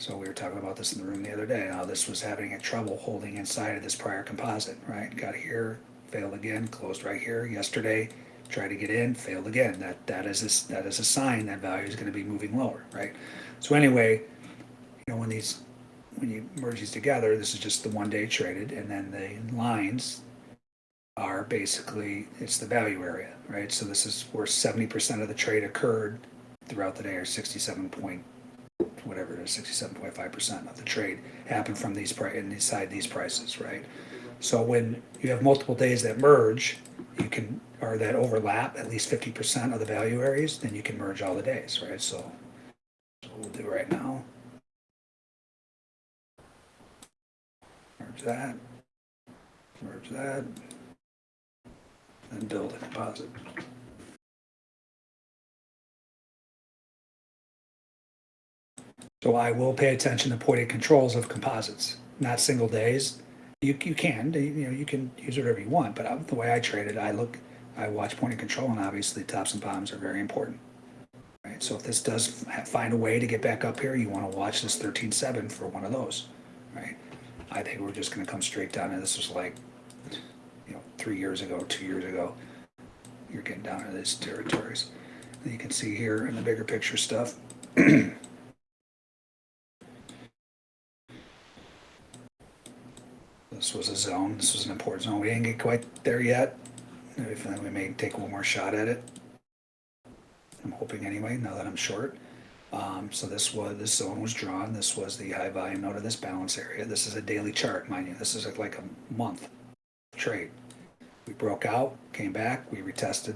So we were talking about this in the room the other day, how this was having a trouble holding inside of this prior composite, right? Got here, failed again, closed right here. Yesterday, tried to get in, failed again. That that is a, that is a sign that value is going to be moving lower, right? So anyway, you know when these when you merge these together, this is just the one day traded, and then the lines are basically it's the value area, right? So this is where seventy percent of the trade occurred throughout the day, or sixty-seven point whatever it is, sixty-seven point five percent of the trade happened from these price inside these prices, right? So when you have multiple days that merge, you can or that overlap at least fifty percent of the value areas, then you can merge all the days, right? So, so we'll do right now. Merge that. Merge that. And build a composite. So I will pay attention to point of controls of composites, not single days. You, you can, you know, you can use whatever you want, but the way I trade it, I look, I watch point of control and obviously tops and bottoms are very important. Right, so if this does find a way to get back up here, you wanna watch this thirteen seven for one of those, right? I think we're just gonna come straight down, and this is like, three years ago, two years ago. You're getting down to these territories. And you can see here in the bigger picture stuff, This was a zone, this was an important zone, we didn't get quite there yet. We may take one more shot at it. I'm hoping anyway, now that I'm short. Um, so this was, this zone was drawn, this was the high volume node of this balance area, this is a daily chart, mind you, this is like a month trade. We broke out, came back, we retested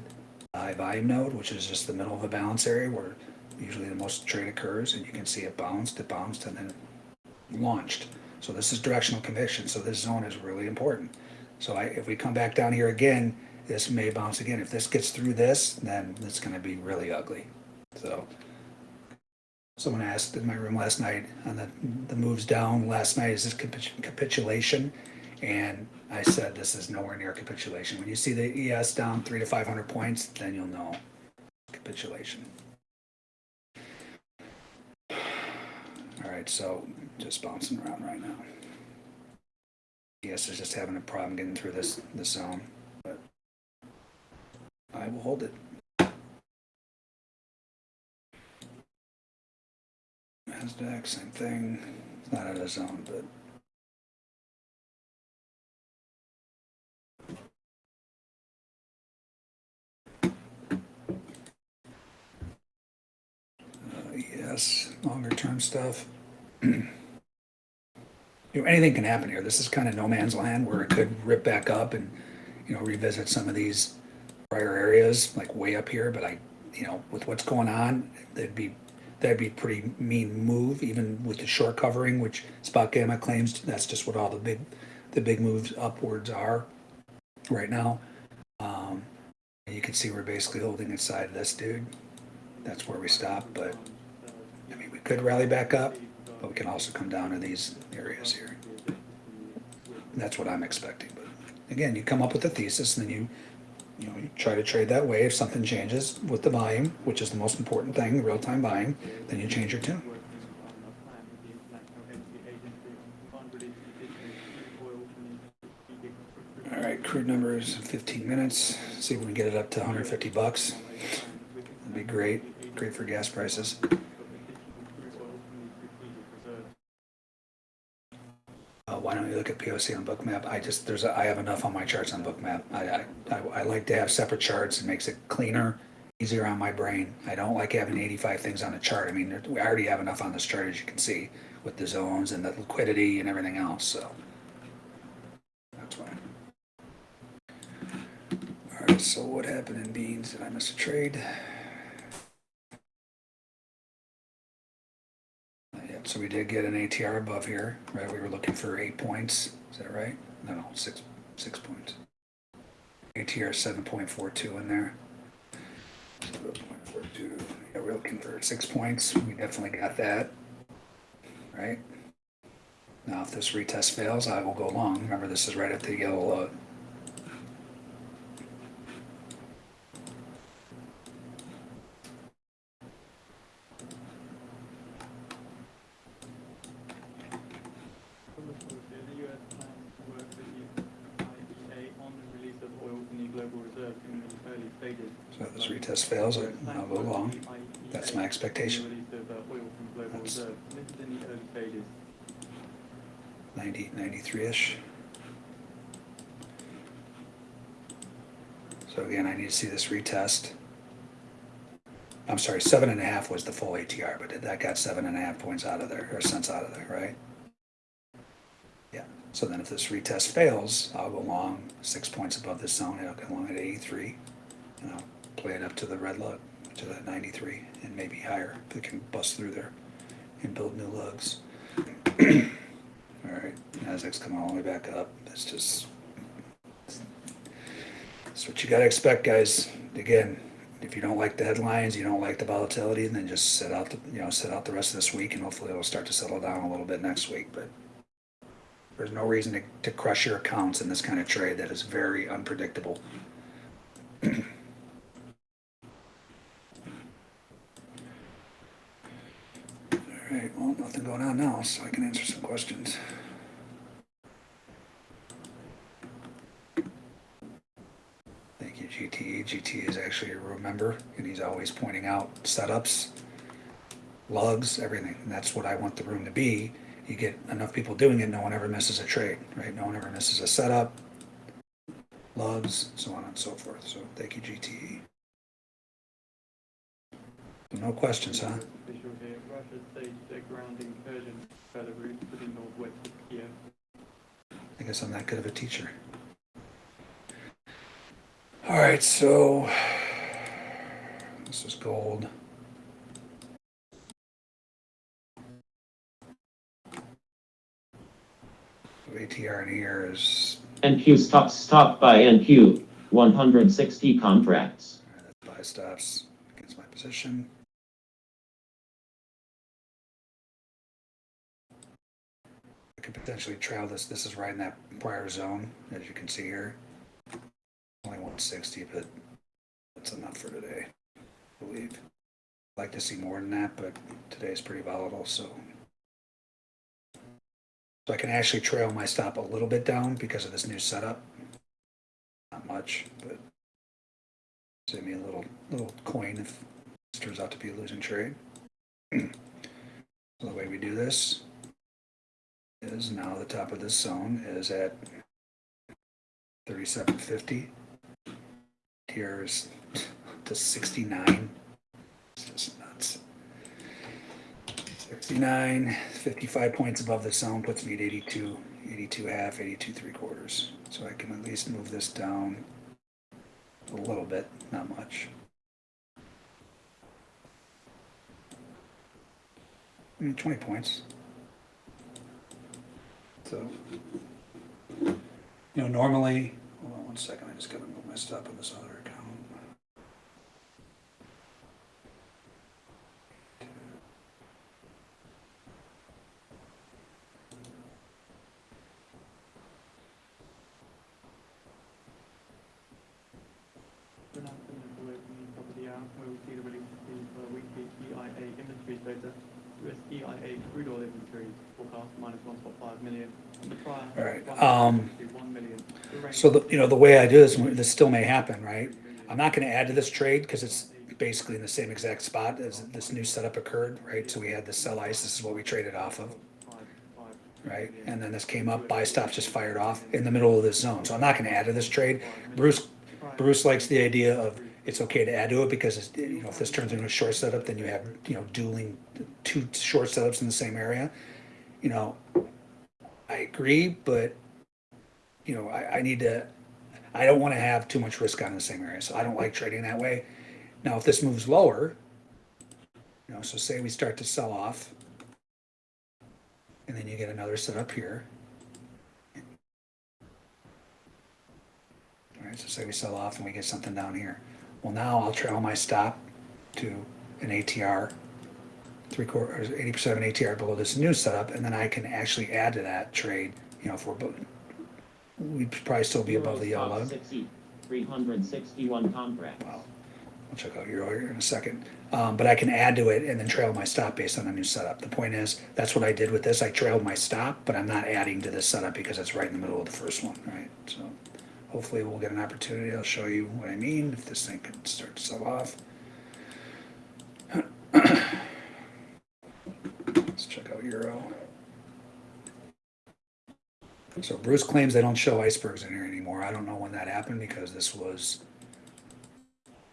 the high volume node, which is just the middle of a balance area where usually the most trade occurs, and you can see it bounced, it bounced, and then launched. So this is directional conviction, so this zone is really important. So I, if we come back down here again, this may bounce again. If this gets through this, then it's gonna be really ugly. So, someone asked in my room last night on the, the moves down last night, is this capitulation? And I said, this is nowhere near capitulation. When you see the ES down three to five hundred points, then you'll know capitulation. All right, so just bouncing around right now. ES is just having a problem getting through this, this zone, but I will hold it. NASDAQ, same thing. It's not out of zone, but. Uh, yes, longer term stuff. you know, anything can happen here. This is kind of no man's land where it could rip back up and, you know, revisit some of these prior areas, like way up here. But I, you know, with what's going on, that'd be that'd be pretty mean move, even with the short covering, which Spot Gamma claims that's just what all the big the big moves upwards are right now. Um, you can see we're basically holding inside this dude. That's where we stop, but could rally back up, but we can also come down to these areas here. That's what I'm expecting, but again, you come up with a thesis and then you you know, you try to trade that way. If something changes with the volume, which is the most important thing, real-time buying, then you change your tune. All right, crude numbers, fifteen minutes, see if we can get it up to hundred fifty bucks. That'd be great, great for gas prices. Uh, why don't you look at POC on Bookmap? I just, there's, a- I have enough on my charts on Bookmap. I, I, I, like to have separate charts. It makes it cleaner, easier on my brain. I don't like having eighty-five things on a chart. I mean, we already have enough on this chart, as you can see, with the zones and the liquidity and everything else, so. That's why. All right, so what happened in beans? Did I miss a trade? Yet. So we did get an ATR above here, right? We were looking for eight points. Is that right? No, six, six points. ATR seven point four two in there. Seven point four two. Yeah, we're looking for six points. We definitely got that. Right? Now, if this retest fails, I will go long. Remember, this is right at the yellow load. The US plans to work with the IEA on the release of oil from the global reserves in the early stages. So if retest fails, I- I'll go long. That's my expectation. That's- reserves. This is in the early stages. 90, 93-ish. So again, I need to see this retest. I'm sorry, seven and a half was the full ATR, but that got seven and a half points out of there, or cents out of there, right? Yeah, so then if this retest fails, I'll go long six points above this zone, I'll go long at 83, and I'll play it up to the red lug, to that 93, and maybe higher, They can bust through there and build new lugs. All right, Nasdaq's coming all the way back up. That's just, that's what you gotta expect, guys. Again, if you don't like the headlines, you don't like the volatility, then just sit out, the you know, sit out the rest of this week and hopefully it'll start to settle down a little bit next week, but there's no reason to, to crush your accounts in this kind of trade that is very unpredictable. All right, well, nothing going on now, so I can answer some questions. Thank you, GTE. GTE is actually a room member, and he's always pointing out setups, lugs, everything. And that's what I want the room to be. You get enough people doing it, no one ever misses a trade, right? No one ever misses a setup, lugs, so on and so forth. So thank you, GTE. No questions, huh? Official here, Russia staged a ground incursion Belarus to the northwest of Kiev. I guess I'm that good of a teacher. All right, so this is gold. ATR in here is NQ stop stop by NQ 160 contracts. buy stops against my position. Could potentially trail this. This is right in that prior zone, as you can see here. Only 160, but that's enough for today, I believe. I'd like to see more than that, but today's pretty volatile, so. So I can actually trail my stop a little bit down because of this new setup. Not much, but save me a little, little coin if this turns out to be a losing trade. So the way we do this is now the top of this zone is at thirty-seven fifty. Here is to sixty-nine. It's just nuts. 69, 55 points above the zone puts me at 82, 82 half, 82 three quarters. So I can at least move this down a little bit, not much. I mean, 20 points. So, uh, you know, normally, hold on one second, I just gotta move my stop on this other account. decrease data. US EIA crude oil inventory forecast minus 1.5 million. And the prior All right, one um, to 1 million. The range So, the you know, the way I do this, this still may happen, right? I'm not gonna add to this trade because it's basically in the same exact spot as this new setup occurred, right? So we had the sell ice, this is what we traded off of, right? And then this came up, buy stops just fired off in the middle of this zone. So I'm not gonna add to this trade. Bruce, Bruce likes the idea of it's okay to add to it because it's, you know, if this turns into a short setup, then you have, you know, dueling, two short setups in the same area. You know, I agree, but, you know, I, I need to, I don't wanna have too much risk on the same area, so I don't like trading that way. Now, if this moves lower, you know, so say we start to sell off, and then you get another setup here. All right, so say we sell off and we get something down here. Well, now I'll trail my stop to an ATR, three quarters, eighty percent of an ATR below this new setup, and then I can actually add to that trade, you know, if we're, we'd probably still be above the yellow spot 60, 361 contracts. Wow. I'll check out Euro here in a second. Um, but I can add to it and then trail my stop based on a new setup. The point is, that's what I did with this. I trailed my stop, but I'm not adding to this setup because it's right in the middle of the first one, right? So hopefully we'll get an opportunity. I'll show you what I mean if this thing can start to sell off. Let's check out Euro. So Bruce claims they don't show icebergs in here anymore. I don't know when that happened because this was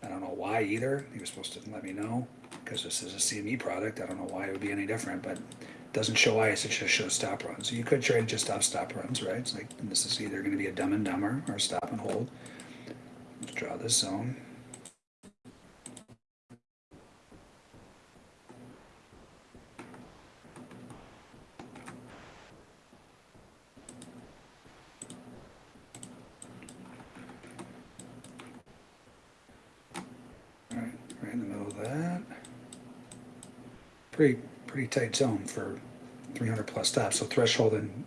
I don't know why either. He was supposed to let me know because this is a CME product. I don't know why it would be any different, but it doesn't show ice. It just shows stop runs. So you could trade just off stop runs, right? It's like this is either going to be a dumb and dumber or stop and hold. Let's draw this zone. Right, right in the middle of that. Pretty, pretty tight zone for three hundred plus stops, so threshold in,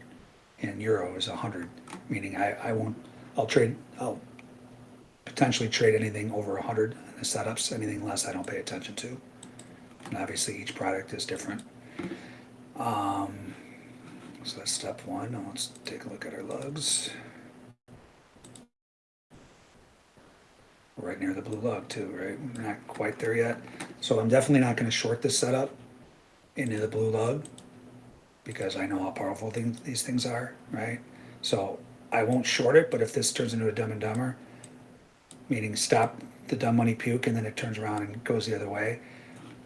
in euro is hundred, meaning I, I won't, I'll trade, I'll potentially trade anything over hundred in the setups, anything less I don't pay attention to. And obviously each product is different. Um, so that's step one, now let's take a look at our lugs. Right near the blue lug too, right? We're not quite there yet. So I'm definitely not gonna short this setup into the blue lug because I know how powerful things, these things are, right? So I won't short it, but if this turns into a dumb and dumber, meaning stop the dumb money puke and then it turns around and goes the other way,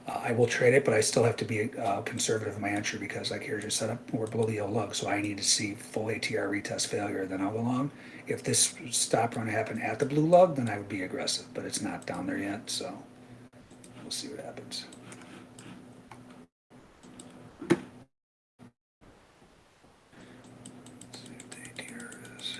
uh, I will trade it, but I still have to be uh, conservative in my entry because like here's your setup, we're below the yellow lug, so I need to see full ATR retest failure, then I'll go long. If this stop run happened at the blue lug, then I would be aggressive, but it's not down there yet, so we'll see what happens. Let's see what the ATR is.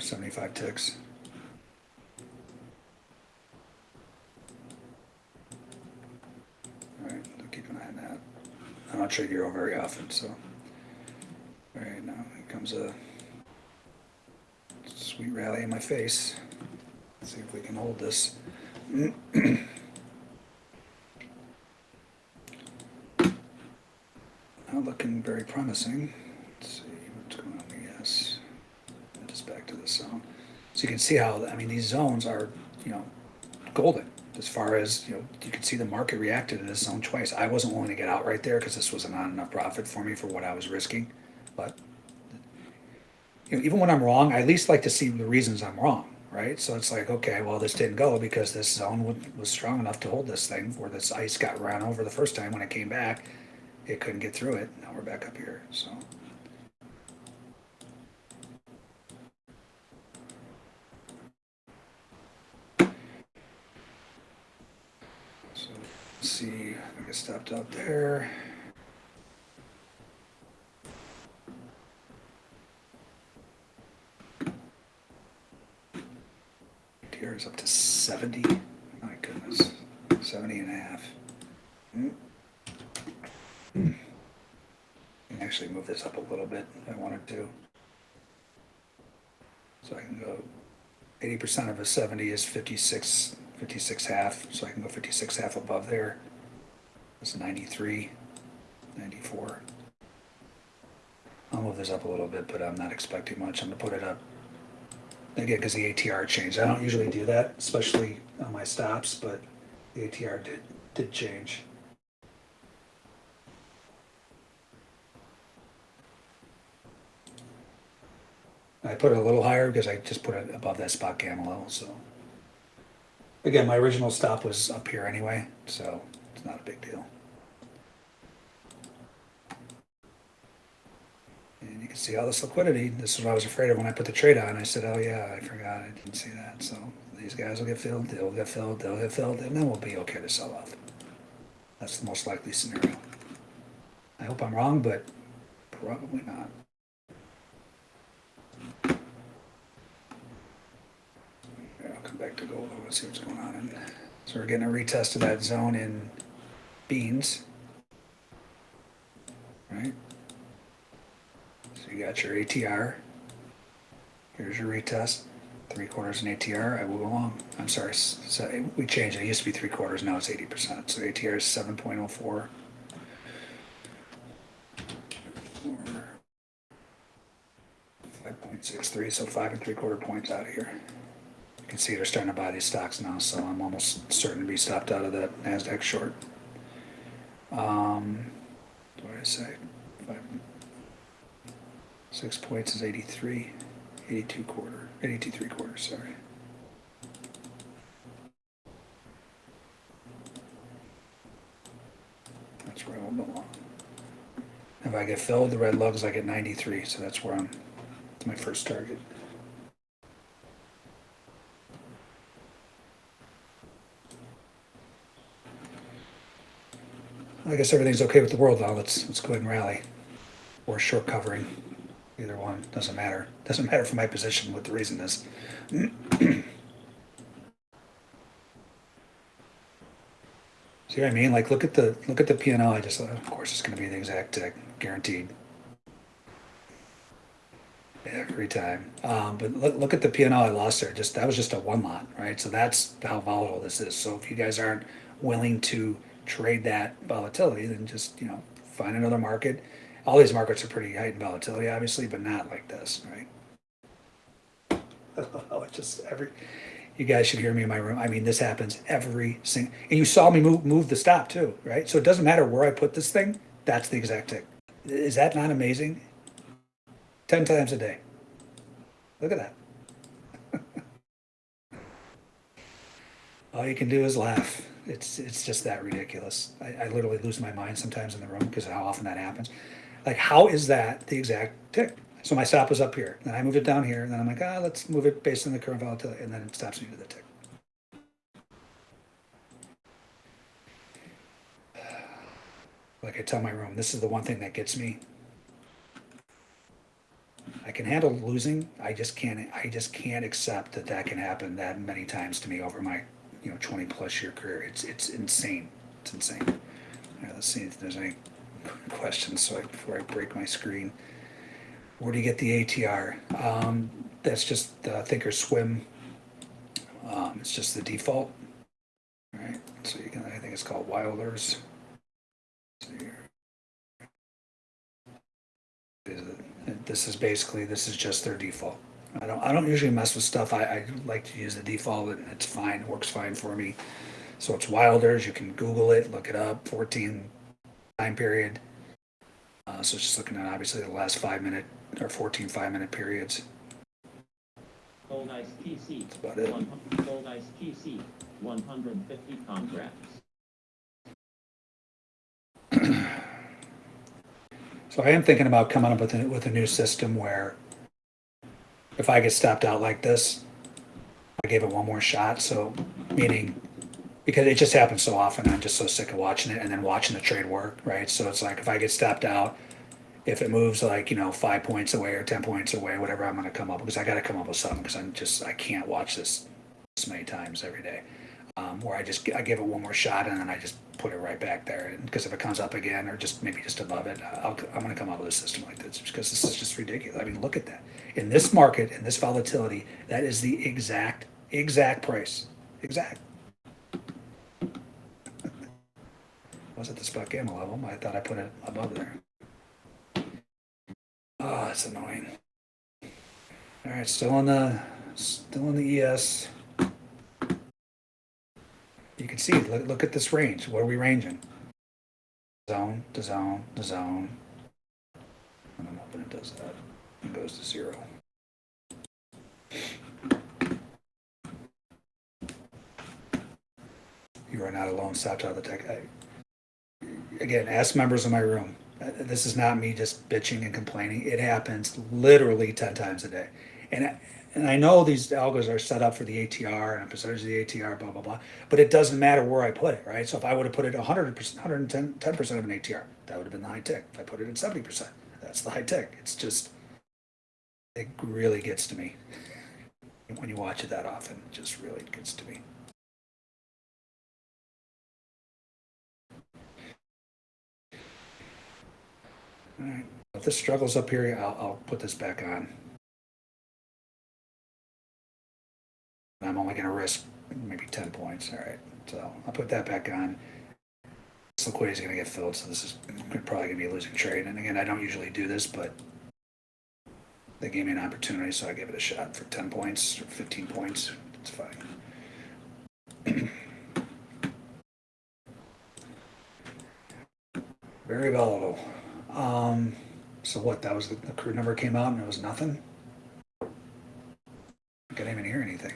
Seventy-four, seventy-five ticks. Alright, I'll keep an eye on that. I don't trade Euro very often, so. Alright, now here comes a sweet rally in my face. Let's see if we can hold this. Not looking very promising. Let's see what's going on here. Yes. Just back to the zone. So you can see how, I mean, these zones are, you know, golden as far as, you know, you can see the market reacted to this zone twice. I wasn't willing to get out right there because this was not enough profit for me for what I was risking. But, you know, even when I'm wrong, I at least like to see the reasons I'm wrong, right? So it's like, okay, well, this didn't go because this zone wa- was strong enough to hold this thing where this ice got ran over the first time when it came back. It couldn't get through it. Now we're back up here. So, let's see, I get stopped out there. Here is up to seventy, my goodness, seventy and a half. Hmm. Actually move this up a little bit if I wanted to. So I can go, eighty percent of a seventy is 56, 56 half, so I can go fifty-six half above there. That's 93, 94. I'll move this up a little bit, but I'm not expecting much. I'm gonna put it up. Again, because the ATR changed. I don't usually do that, especially on my stops, but the ATR did, did change. I put it a little higher because I just put it above that spot gamma level, so. Again, my original stop was up here anyway, so it's not a big deal. And you can see all this liquidity. This is what I was afraid of when I put the trade on. I said, oh yeah, I forgot, I didn't see that. So these guys will get filled, they'll get filled, they'll get filled, and then we'll be okay to sell off. That's the most likely scenario. I hope I'm wrong, but probably not. I'll come back to gold, let's see what's going on in there. So we're getting a retest of that zone in beans. Right? So you got your ATR. Here's your retest. Three quarters in ATR, I move along. I'm sorry, so we changed it. It used to be three quarters, now it's eighty percent. So ATR is seven point oh four. Five point six three, so five and three quarter points out of here. You can see they're starting to buy these stocks now, so I'm almost certain to be stopped out of that NASDAQ short. Um, what did I say? Five, six points is 83, 82 quarter, 82 three quarters, sorry. That's where I will belong. If I get filled, the red lugs, I get 93, so that's where I'm, that's my first target. I guess everything's okay with the world now. Let's let's go ahead and rally. Or short covering. Either one. Doesn't matter. Doesn't matter for my position what the reason is. See what I mean? Like look at the look at the P and L I just of course it's gonna be the exact guaranteed. Every time. Um, but look, look at the P and lost there. Just that was just a one lot, right? So that's how volatile this is. So if you guys aren't willing to trade that volatility, then just, you know, find another market. All these markets are pretty heightened volatility, obviously, but not like this, right? Oh, it just every, you guys should hear me in my room. I mean, this happens every single, and you saw me move, move the stop too, right? So it doesn't matter where I put this thing, that's the exact tick. Is that not amazing? 10 times a day. Look at that. All you can do is laugh. It's it's just that ridiculous. I, I literally lose my mind sometimes in the room because of how often that happens. Like, how is that the exact tick? So my stop was up here, then I moved it down here, and then I'm like, ah, let's move it based on the current volatility, and then it stops me to the tick. Like I tell my room, this is the one thing that gets me. I can handle losing. I just can't. I just can't accept that that can happen that many times to me over my, you know, twenty plus year career. It's it's insane. It's insane. Let's see if there's any questions. So I, before I break my screen, where do you get the ATR? Um, that's just uh, Thinkorswim. Um, it's just the default. All right. So you can. I think it's called Wilders. This is basically, this is just their default. I don't, I don't usually mess with stuff. I, I like to use the default and it's fine, works fine for me. So it's Wilders, you can Google it, look it up, fourteen time period. Uh, so it's just looking at obviously the last five minute or 14 five minute periods. Gold Ice PC. That's about it. Gold Ice PC, 150 contracts. So I am thinking about coming up with a, with a new system where if I get stopped out like this, I gave it one more shot. So meaning because it just happens so often, I'm just so sick of watching it and then watching the trade work, right? So it's like if I get stopped out, if it moves like you know five points away or ten points away, whatever, I'm to come up because I got to come up with something because I'm just I can't watch this this many times every day. um, where I just I give it one more shot and then I just put it right back there. Because if it comes up again or just maybe just above it, I'll, I'm going to come up with a system like this because this is just ridiculous. I mean, look at that. In this market, in this volatility, that is the exact exact price. Exact. Was it the spot gamma level? I thought I put it above there. Oh, that's annoying. All right, still on the still in the ES. You can see, look, look at this range. What are we ranging? Zone to zone to zone. I don't know it does that. It goes to zero. You are not alone. Stop of the tech. I, again, ask members of my room. Uh, This is not me just bitching and complaining. It happens literally 10 times a day. And, I- and I know these algos are set up for the ATR and a percentage of the ATR, blah, blah, blah. But it doesn't matter where I put it, right? So if I would have put it 100%, 110, 10% of an ATR, that would have been the high tick. If I put it at 70%, that's the high tick. It's just, it really gets to me. When you watch it that often, it just really gets to me. All right. If this struggles up here, I'll, I'll put this back on. I'm only gonna risk maybe ten points, all right, so I'll put that back on. This liquidity is gonna get filled, so this is probably gonna be a losing trade, and again, I don't usually do this, but they gave me an opportunity, so I gave it a shot for ten points or fifteen points, it's fine. Very volatile. Um, so what, that was, the the crude number came out and it was nothing? I couldn't even hear anything.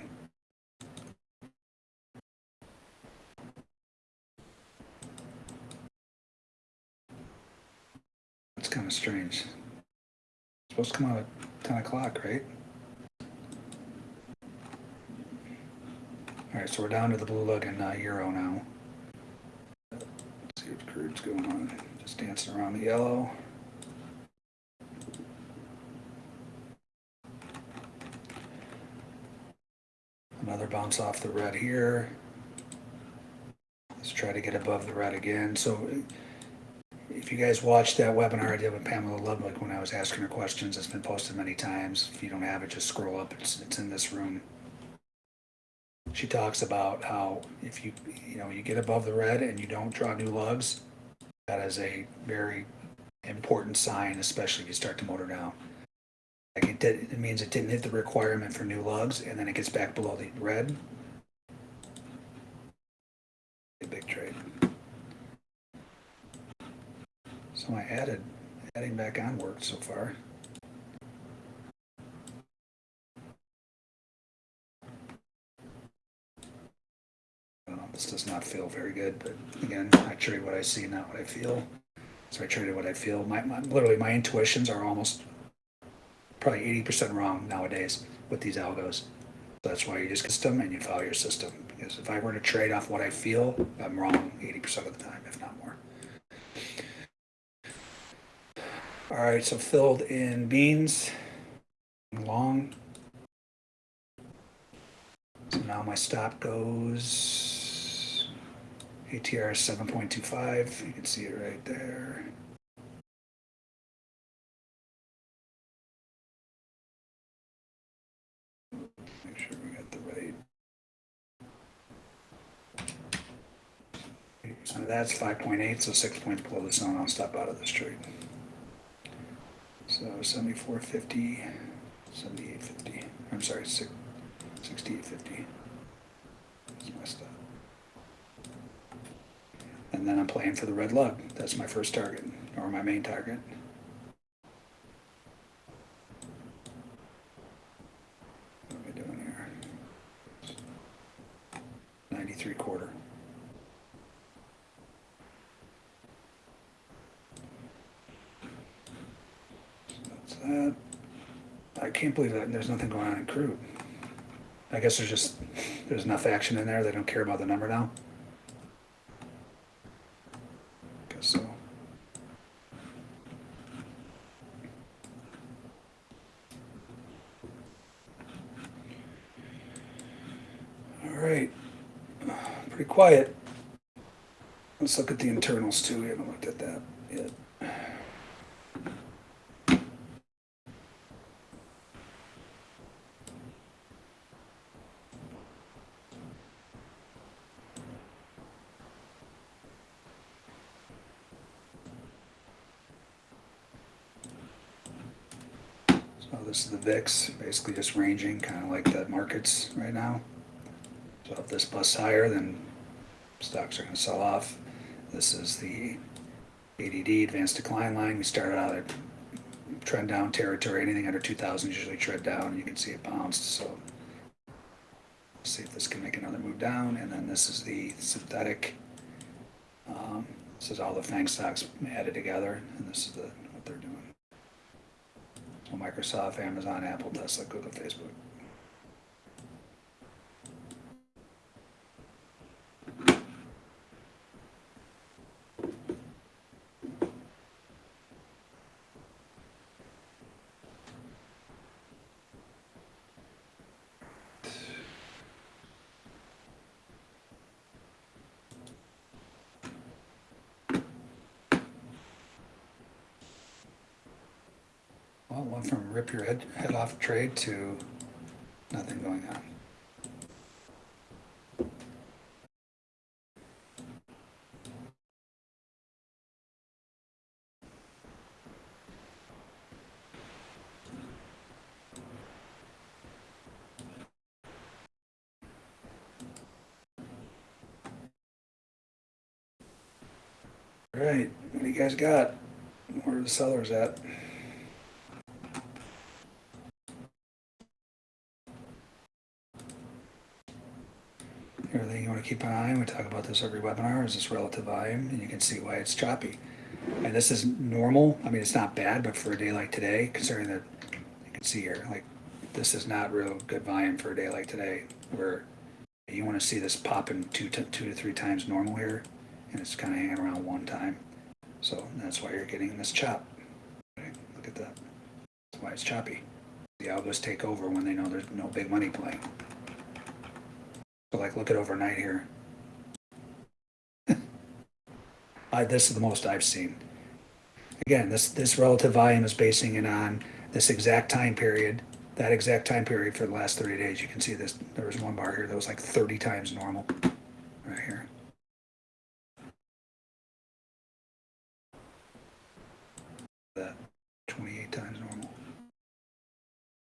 That's kind of strange. Supposed to come out at ten o'clock, right? All right, so we're down to the blue looking uh, euro now. Let's see what crude's going on. Just dancing around the yellow. Another bounce off the red here. Let's try to get above the red again. So if you guys watched that webinar I did with Pamela Ludwig when I was asking her questions, it's been posted many times. If you don't have it, just scroll up. It's, it's in this room. She talks about how if you, you know, you get above the red and you don't draw new lugs, that is a very important sign, especially if you start to motor down. Like it did, it means it didn't hit the requirement for new lugs, and then it gets back below the red. A big trade. So I added, adding back on worked so far. I this does not feel very good, but again, I trade what I see, not what I feel. So I traded what I feel. My, my literally my intuitions are almost probably eighty percent wrong nowadays with these algos. So that's why you just system and you follow your system. Because if I were to trade off what I feel, I'm wrong eighty percent of the time, if not more. All right, so filled in beans, long. So now my stop goes ATR seven point two five. You can see it right there. Make sure we got the right. So that's five point eight, so six points below the zone. I'll stop out of this trade. So seventy-four fifty, seventy-eight fifty. I'm sorry, six, sixty-eight fifty. That's my stop. And then I'm playing for the red lug. That's my first target, or my main target. What am I doing here? Ninety-three quarter. That's that. I can't believe that there's nothing going on in crude. I guess there's just, there's enough action in there, they don't care about the number now. Guess so. All right. pretty quiet. Let's look at the internals too. We haven't looked at that yet. So this is the VIX, basically just ranging, kind of like the markets right now. So if this busts higher, then stocks are going to sell off. This is the ADD, advanced decline line. We started out at trend down territory. Anything under 2,000 usually trend down. You can see it bounced. So see if this can make another move down. And then this is the synthetic. Um, this is all the FANG stocks added together, and this is the what they're doing. So Microsoft, Amazon, Apple, Tesla, Google, Facebook. Well, it went from rip your head, head off trade to nothing going on. All right, what do you guys got? Where are the sellers at? We talk about this every webinar, is this relative volume, and you can see why it's choppy. And this is normal, I mean, it's not bad, but for a day like today, considering that, you can see here, like, this is not real good volume for a day like today, where you want to see this popping two to, two to three times normal here, and it's kind of hanging around one time. So that's why you're getting this chop. Okay, Look at that. That's why it's choppy. The algos take over when they know there's no big money playing. So like, look at overnight here. I, this is the most I've seen. Again, this, this relative volume is basing it on this exact time period, that exact time period for the last 30 days. You can see this, there was one bar here that was like 30 times normal, right here. That 28 times normal.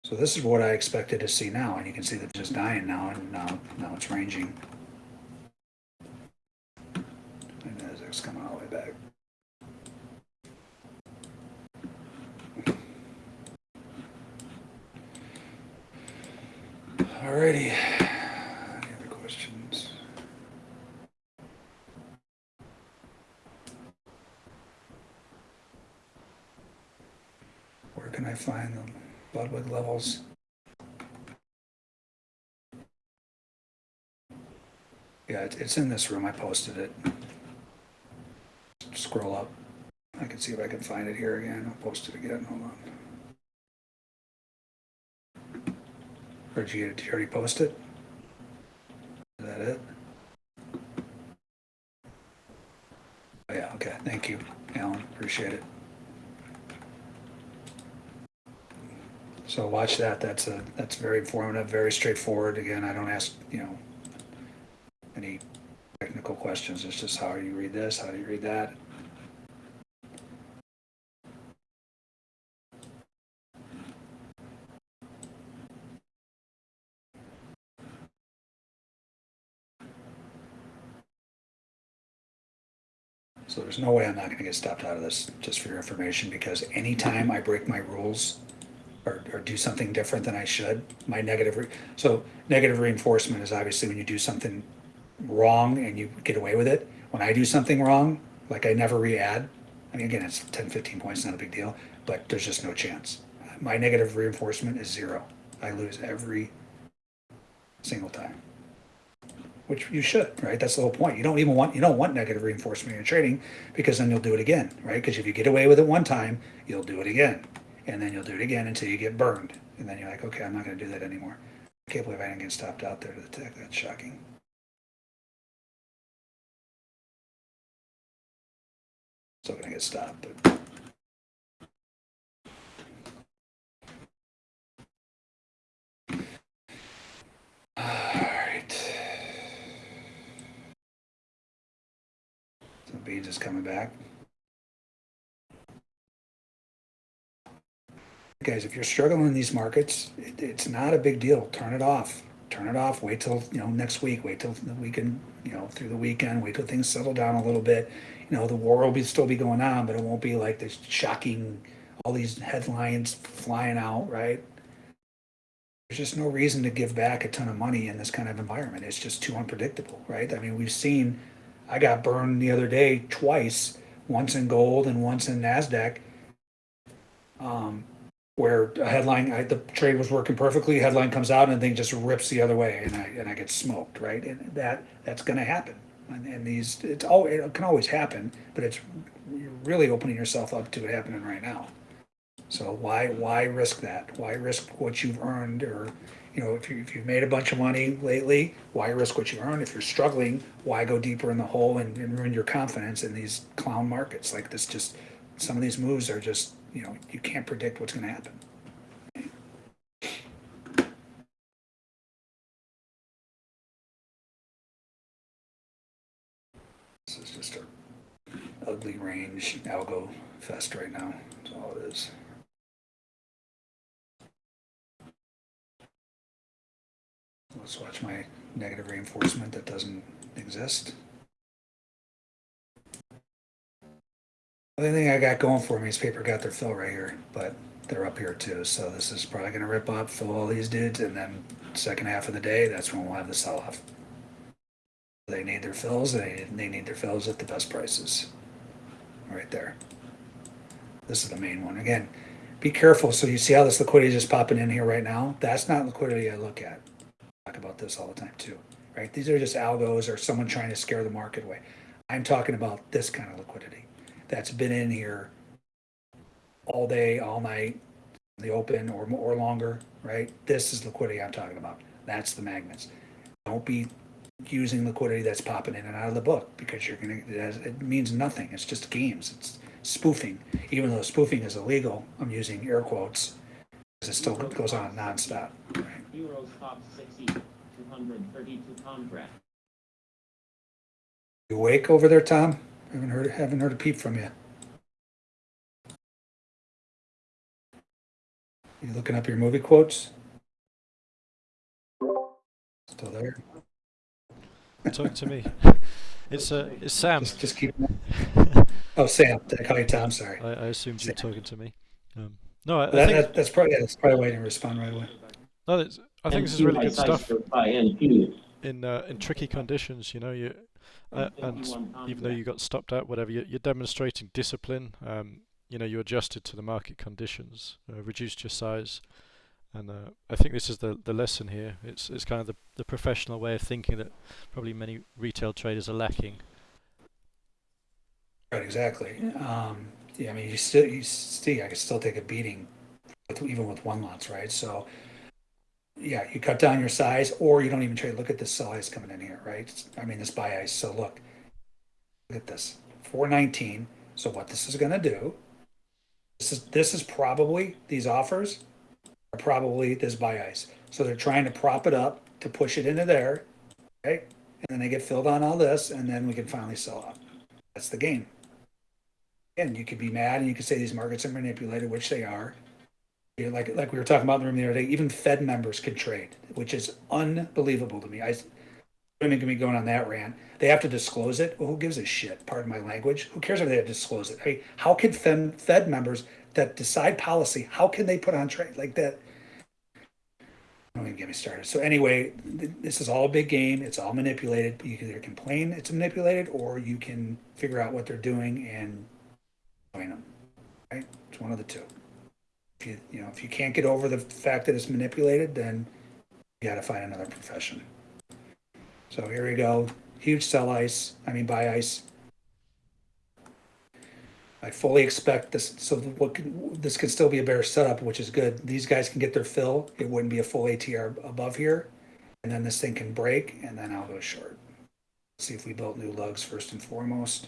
So this is what I expected to see now, and you can see that it's just dying now, and now, now it's ranging. And as it's coming all the way back. Alrighty. Any other questions? Where can I find the Ludwig levels? Yeah, it's in this room. I posted it. Scroll up. I can see if I can find it here again. I'll post it again. Hold on. Or did you, did you already post it? Is that it? Oh, Yeah, okay. Thank you, Alan. Appreciate it. So watch that. That's a, that's very informative, very straightforward. Again, I don't ask, you know, any technical questions. It's just how do you read this? How do you read that? So no way I'm not going to get stopped out of this, just for your information, because anytime I break my rules or, or do something different than I should, my negative, re- so negative reinforcement is obviously when you do something wrong and you get away with it. When I do something wrong, like I never re-add, I mean, again, it's 10, 15 points, not a big deal, but there's just no chance. My negative reinforcement is zero. I lose every single time which you should, right? That's the whole point. You don't even want you don't want negative reinforcement in your trading because then you'll do it again, right? Because if you get away with it one time, you'll do it again, and then you'll do it again until you get burned, and then you're like, okay, I'm not going to do that anymore. I can't believe I didn't get stopped out there to the tech. That's shocking. Still going to get stopped, but. So B just coming back. Guys, if you're struggling in these markets, it, it's not a big deal. Turn it off. Turn it off. Wait till, you know, next week. Wait till the weekend, you know, through the weekend. Wait till things settle down a little bit. You know, the war will be still be going on, but it won't be like this shocking, all these headlines flying out, right? There's just no reason to give back a ton of money in this kind of environment. It's just too unpredictable, right? I mean, we've seen, I got burned the other day twice, once in gold and once in NASDAQ. Um, where a headline, I, the trade was working perfectly, headline comes out and the thing just rips the other way and I, and I get smoked, right? And that, that's gonna happen. And, and these, it's all, it can always happen, but it's really opening yourself up to it happening right now. So why, why risk that? Why risk what you've earned or, you know, if you, if you've made a bunch of money lately, why risk what you earned? If you're struggling, why go deeper in the hole and, and ruin your confidence in these clown markets? Like this just, some of these moves are just, you know, you can't predict what's gonna happen. This is just a ugly range algo fest right now. That's all it is. Let's watch my negative reinforcement that doesn't exist. The only thing I got going for me is paper got their fill right here, but they're up here too. So this is probably going to rip up, fill all these dudes, and then second half of the day, that's when we'll have the sell off. They need their fills. They they need their fills at the best prices. Right there. This is the main one. Again, be careful. So you see how this liquidity is just popping in here right now? That's not liquidity I look at. Talk about this all the time too, right? These are just algos or someone trying to scare the market away. I'm talking about this kind of liquidity that's been in here all day, all night, the open or or longer, right? This is liquidity I'm talking about. That's the magnets. Don't be using liquidity that's popping in and out of the book because you're gonna it, has, it means nothing. It's just games. It's spoofing. Even though spoofing is illegal, I'm using air quotes because it still goes on nonstop. Right? Euros top 60, 232 contract. You awake over there, Tom? Haven't heard haven't heard a peep from you. You looking up your movie quotes? Still there? Talk to me. It's uh, it's Sam. Just, just keep. Oh, Sam. Did I call you Tom? Sorry. I, I assumed you were talking to me. Um, no, I, I That, think that, that's probably yeah, that's probably why I didn't respond right away. No, it's, I think this is really good stuff By in uh, in tricky conditions. You know, you uh, and even though you got stopped out, whatever, you're, you're demonstrating discipline. Um, you know, you adjusted to the market conditions, uh, reduced your size, and uh, I think this is the the lesson here. It's it's kind of the the professional way of thinking that probably many retail traders are lacking. Right, exactly. Um, yeah, I mean, you still, you see, I could still take a beating, with, even with one lots, right? So, yeah, you cut down your size, or you don't even trade. Look at this sell ice coming in here, right? I mean, this buy ice. So look, look at this, four nineteen. So what this is going to do? This is this is probably these offers are probably this buy ice. So they're trying to prop it up to push it into there, okay? And then they get filled on all this, and then we can finally sell off. That's the game. And you could be mad and you could say these markets are manipulated, which they are. Like like we were talking about in the room the other day, even Fed members can trade, which is unbelievable to me. I don't even me going on that rant. They have to disclose it. Well, who gives a shit? Pardon my language. Who cares if they have to disclose it? I mean, how can Fed, Fed members that decide policy, how can they put on trade like that? Don't even get me started. So anyway, th- this is all a big game. It's all manipulated. You can either complain it's manipulated, or you can figure out what they're doing and join them. Right? It's one of the two. If you you know if you can't get over the fact that it's manipulated, then you got to find another profession. So here we go. Huge sell ice. I mean buy ice. I fully expect this. So what can, this could still be a bear setup, which is good. These guys can get their fill. It wouldn't be a full ATR above here, and then this thing can break, and then I'll go short. See if we built new lugs first and foremost.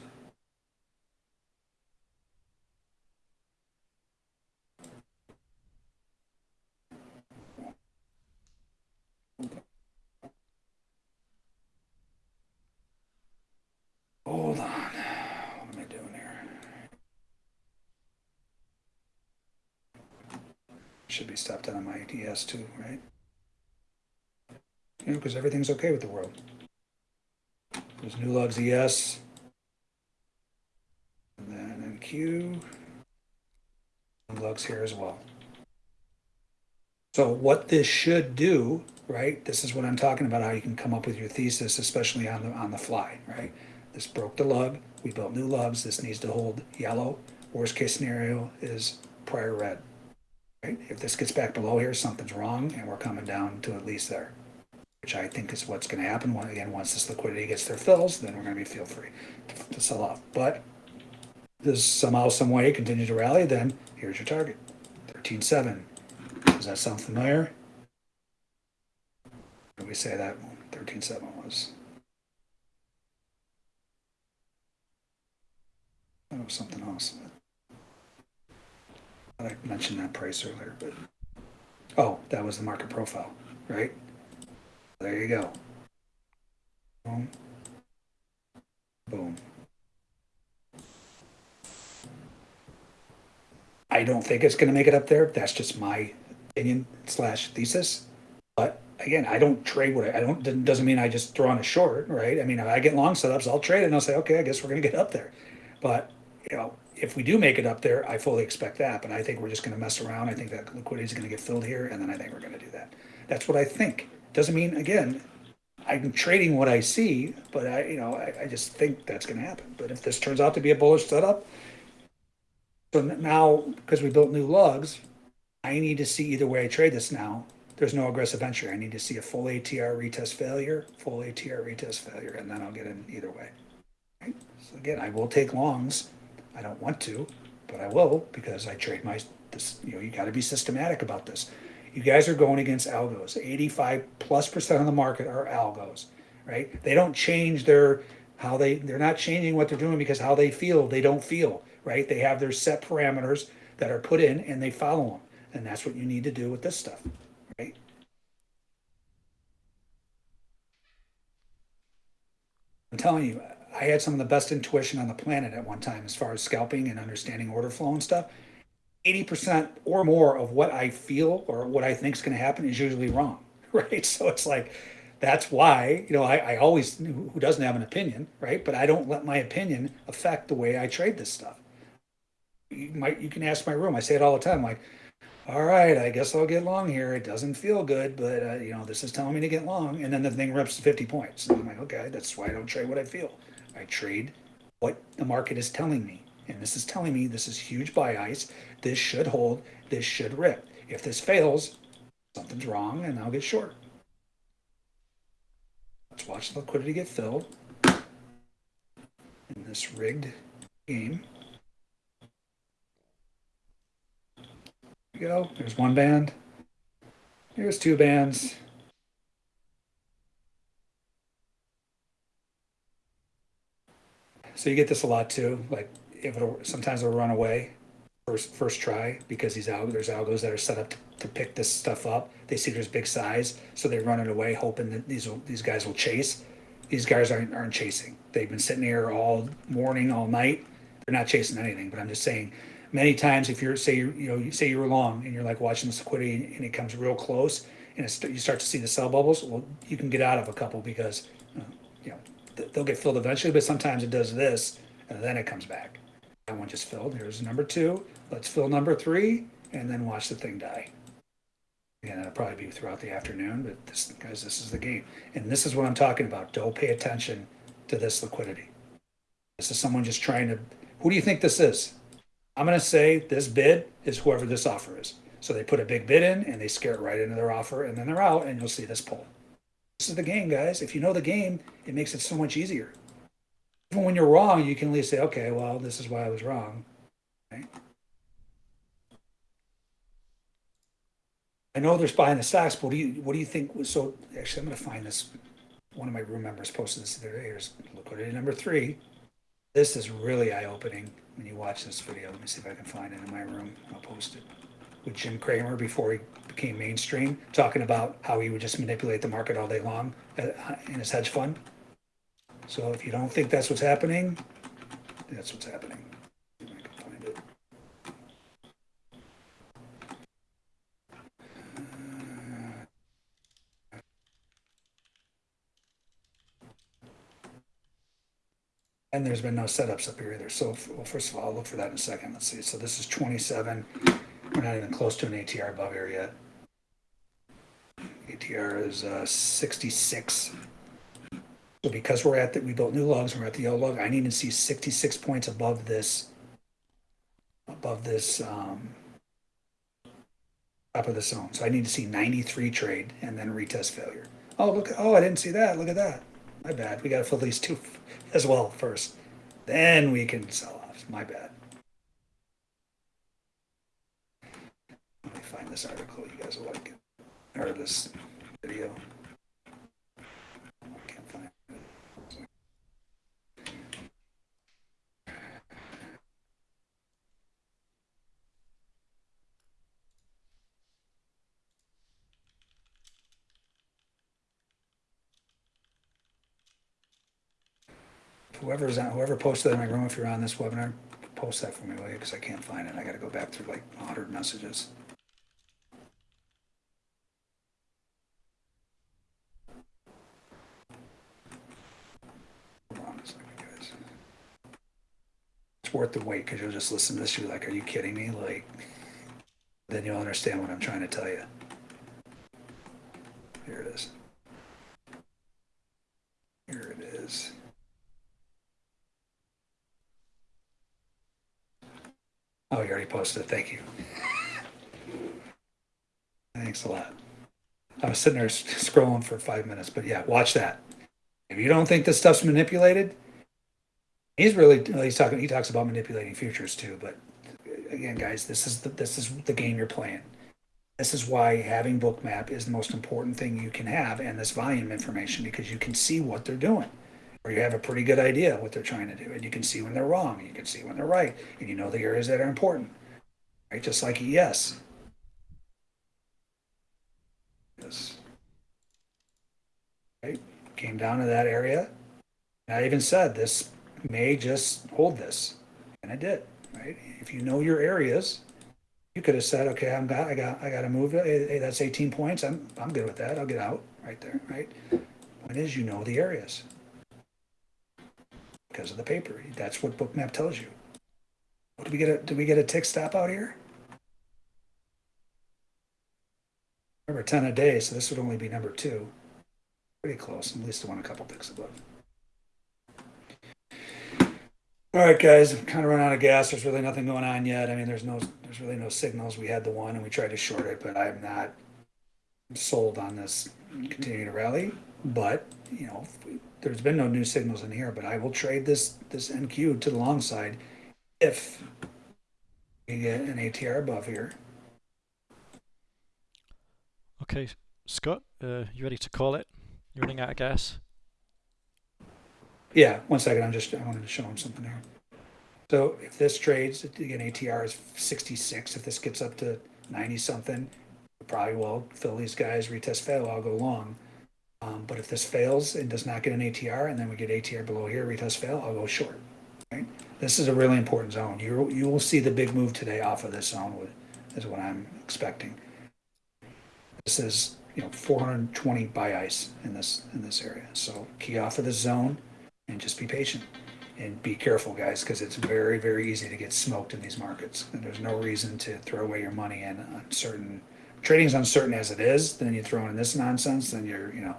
Hold on. What am I doing here? Should be stopped out of my ES too, right? You know, because everything's okay with the world. There's new lugs ES. And then Q. Lugs here as well. So what this should do, right? This is what I'm talking about, how you can come up with your thesis, especially on the on the fly, right? This broke the lug, we built new lugs, this needs to hold yellow. Worst case scenario is prior red. Right? If this gets back below here, something's wrong and we're coming down to at least there. Which I think is what's gonna happen, When again, once this liquidity gets their fills, then we're gonna be feel free to- to sell off. But this somehow, some way continue to rally, then here's your target, thirteen seven. Does that sound familiar? Did we say that thirteen seven was? That was something else. I mentioned that price earlier, but, oh, that was the market profile, right? There you go. Boom. Boom. I don't think it's gonna make it up there. That's just my opinion slash thesis. But again, I don't trade what I, I don't, doesn't- mean I just throw on a short, right? I mean, if I get long setups, I'll trade it and I'll say, okay, I guess we're gonna get up there. But, you know, if we do make it up there, I fully expect that, but I think we're just gonna mess around. I think that liquidity is gonna get filled here, and then I think we're gonna do that. That's what I think. Doesn't mean, again, I'm trading what I see, but I, you know, I, I just think that's gonna happen. But if this turns out to be a bullish setup, so now, because we built new lugs, I need to see either way I trade this now. There's no aggressive entry. I need to see a full ATR retest failure, full ATR retest failure, and then I'll get in either way. Right? So again, I will take longs. I don't want to, but I will because I trade my this. You know, you got to be systematic about this. You guys are going against algos. 85 plus percent of the market are algos, right? They don't change their how they they're not changing what they're doing because how they feel. They don't feel, right? They have their set parameters that are put in and they follow them. And that's what you need to do with this stuff, right? I'm telling you, I had some of the best intuition on the planet at one time as far as scalping and understanding order flow and stuff. 80% or more of what I feel or what I think is going to happen is usually wrong, right? So it's like, that's why, you know, I, I always, who doesn't have an opinion, right? But I don't let my opinion affect the way I trade this stuff. You might, you can ask my room. I say it all the time, like, all right, I guess I'll get long here. It doesn't feel good, but uh, you know, this is telling me to get long. And then the thing rips to 50 points. And I'm like, okay, that's why I don't trade what I feel. I trade what the market is telling me. And this is telling me this is huge buy ice. This should hold. This should rip. If this fails, something's wrong and I'll get short. Let's watch the liquidity get filled in this rigged game. There we go. There's one band. Here's two bands. So you get this a lot too. Like if it'll sometimes it'll run away first first try because these there's algos that are set up to, to pick this stuff up. They see there's big size, so they run it away, hoping that these will, these guys will chase. These guys aren't aren't chasing. They've been sitting here all morning, all night. They're not chasing anything. But I'm just saying, many times if you're say you you know you say you're long and you're like watching this liquidity and it comes real close and you start to see the sell bubbles, well you can get out of a couple because you know they'll get filled eventually. But sometimes it does this and then it comes back. That one just filled. Here's number two. Let's fill number three and then watch the thing die. And that'll probably be throughout the afternoon, but this, guys, this is the game. And this is what I'm talking about. Don't pay attention to this liquidity. This is someone just trying to, who do you think this is? I'm going to say this bid is whoever this offer is. So they put a big bid in and they scare it right into their offer and then they're out and you'll see this pull. This is the game, guys. If you know the game, it makes it so much easier. Even when you're wrong, you can at least say, okay, well, this is why I was wrong. Right? I know there's buying the stocks, but what do you what do you think? was So actually, I'm going to find this. One of my room members posted this the other day. Here's liquidity number three. This is really eye opening when you watch this video. Let me see if I can find it in my room. I'll post it with Jim Cramer before he became mainstream, talking about how he would just manipulate the market all day long uh, in his hedge fund. So if you don't think that's what's happening, that's what's happening. And there's been no setups up here either. So well, first of all, I'll look for that in a second. Let's see. So this is 27. We're not even close to an ATR above here yet. ATR is uh, sixty-six. So because we're at the, we built new lugs, we're at the yellow lug, I need to see sixty-six points above this, above this, um, top of the zone. So I need to see ninety-three trade and then retest failure. Oh, look, oh, I didn't see that. Look at that. My bad. We gotta fill these two as well first. Then we can sell off. My bad. Let me find this article. You guys will like it. Or this video. Whoever's on, whoever posted in my room, if you're on this webinar, post that for me, will you? Because I can't find it. I gotta go back through like hundred messages. Hold on a second, guys. It's worth the wait, because you'll just listen to this, you're like, are you kidding me? Like, then you'll understand what I'm trying to tell you. Here it is. Here it is. Oh, you already posted it. Thank you. Thanks a lot. I was sitting there scrolling for five minutes, but yeah, watch that. If you don't think this stuff's manipulated, he's really he's talking. He talks about manipulating futures too. But again, guys, this is the this is the game you're playing. This is why having Bookmap is the most important thing you can have, and this volume information because you can see what they're doing or you have a pretty good idea what they're trying to do and you can see when they're wrong you can see when they're right and you know the areas that are important right just like yes yes right came down to that area and i even said this may just hold this and I did right if you know your areas you could have said okay i'm got i got i got to move hey, hey, that's 18 points i'm i'm good with that i'll get out right there right point is you know the areas because of the paper. That's what Bookmap tells you. Did we get a did we get a tick stop out here? Remember ten a day, so this would only be number two. Pretty close. At least I want a couple ticks above. All right, guys, I'm kind of running out of gas. There's really nothing going on yet. I mean, there's no, there's really no signals. We had the one and we tried to short it, but I'm not sold on this continuing to rally. But you know, there's been no new signals in here, but I will trade this this NQ to the long side if we get an ATR above here. Okay, Scott, uh, you ready to call it? You're running out of gas. Yeah, one second. I'm just I wanted to show him something here. So if this trades again, ATR is 66. If this gets up to 90 something, probably will fill these guys retest fail. I'll go long. Um, but if this fails and does not get an ATR, and then we get ATR below here, retest fail, I'll go short. Right? This is a really important zone. You you will see the big move today off of this zone. With, is what I'm expecting. This is you know 420 buy ice in this in this area. So key off of the zone, and just be patient and be careful, guys, because it's very very easy to get smoked in these markets. And there's no reason to throw away your money in uncertain trading's uncertain as it is, then you throw in this nonsense, then you're, you know,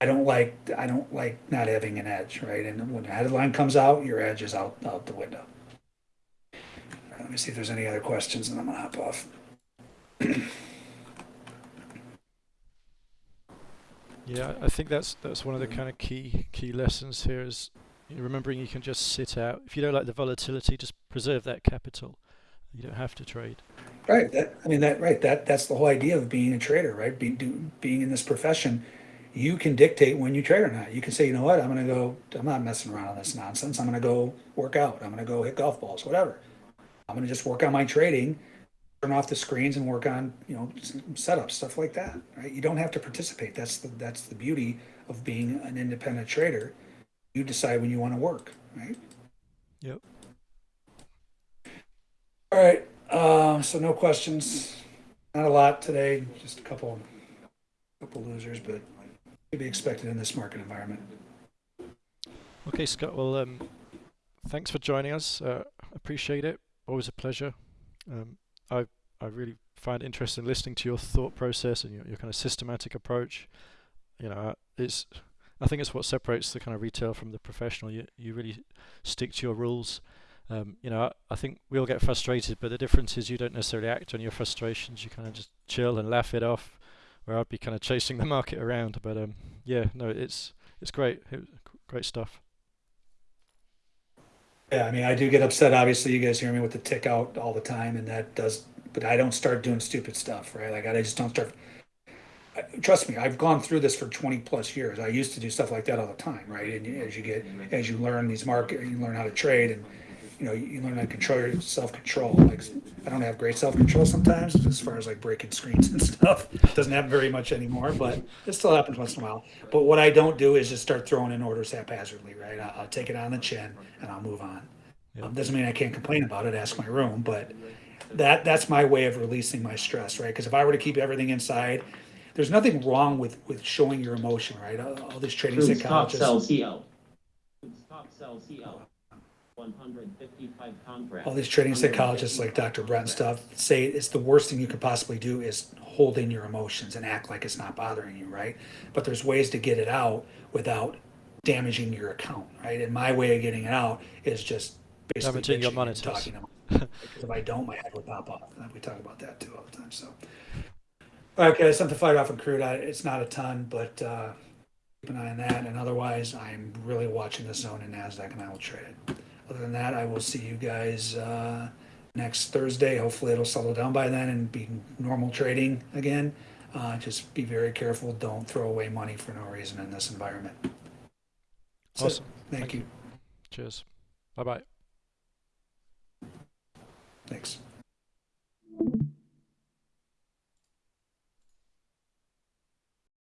I don't like, I don't like not having an edge, right? And when the headline comes out, your edge is out, out the window. Let me see if there's any other questions and I'm gonna hop off. Yeah, I think that's that's one of the mm. kind of key key lessons here is remembering you can just sit out. If you don't like the volatility, just preserve that capital. You don't have to trade. Right, that, I mean, that, right, that, that's the whole idea of being a trader, right? Being, do, being in this profession, you can dictate when you trade or not. You can say, you know what, I'm gonna go, I'm not messing around on this nonsense. I'm gonna go work out. I'm gonna go hit golf balls, whatever. I'm gonna just work on my trading, turn off the screens and work on, you know, s- setups, stuff like that, right? You don't have to participate. That's the, that's the beauty of being an independent trader. You decide when you wanna work, right? Yep. All right, uh, so no questions. Not a lot today, just a couple, couple losers, but to be expected in this market environment. Okay, Scott. Well, um, thanks for joining us. Uh, appreciate it. Always a pleasure. Um, I I really find interesting listening to your thought process and your, your kind of systematic approach. You know, uh, it's I think it's what separates the kind of retail from the professional. You you really stick to your rules. Um, you know, I, I think we all get frustrated, but the difference is you don't necessarily act on your frustrations. You kind of just chill and laugh it off. Where I'd be kind of chasing the market around. But um, yeah, no, it's it's great. It, great stuff. Yeah, I mean, I do get upset. Obviously, you guys hear me with the tick out all the time, and that does. But I don't start doing stupid stuff, right? Like I just don't start. I- Trust me, I've gone through this for twenty plus years. I used to do stuff like that all the time, right? And as you get, mm-hmm. as you learn these market, you learn how to trade, and you know, you learn how to control your self control. Like I don't have great self control sometimes, as far as like breaking screens and stuff. Doesn't happen very much anymore, but it still happens once in a while. But what I don't do is just start throwing in orders haphazardly, right? I'll, I'll take it on the chin and I'll move on. Yeah. Um, doesn't mean I can't complain about it. Ask my room, but that that's my way of releasing my stress, right? Because if I were to keep everything inside, there's nothing wrong with with showing your emotion, right? All, all these trading Truth's top psychologists, sell CO. Top sell CO. One hundred fifty-five contract. All these trading psychologists like Dr. Brett and stuff say it's the worst thing you could possibly do is hold in your emotions and act like it's not bothering you, right? But there's ways to get it out without damaging your account, right? And my way of getting it out is just basically Damaging your monitors. talking about it. because if I don't, my head will pop off. We talk about that too all the time. So, all right, guys, something to fight off in crude. I, it's not a ton, but uh, keep an eye on that. And otherwise, I'm really watching the zone in Nasdaq, and I will trade it. Other than that, I will see you guys uh, next Thursday. Hopefully, it'll settle down by then and be normal trading again. Uh, just be very careful. Don't throw away money for no reason in this environment. That's it. Awesome. Thank, Thank you. Cheers. Bye bye. Thanks.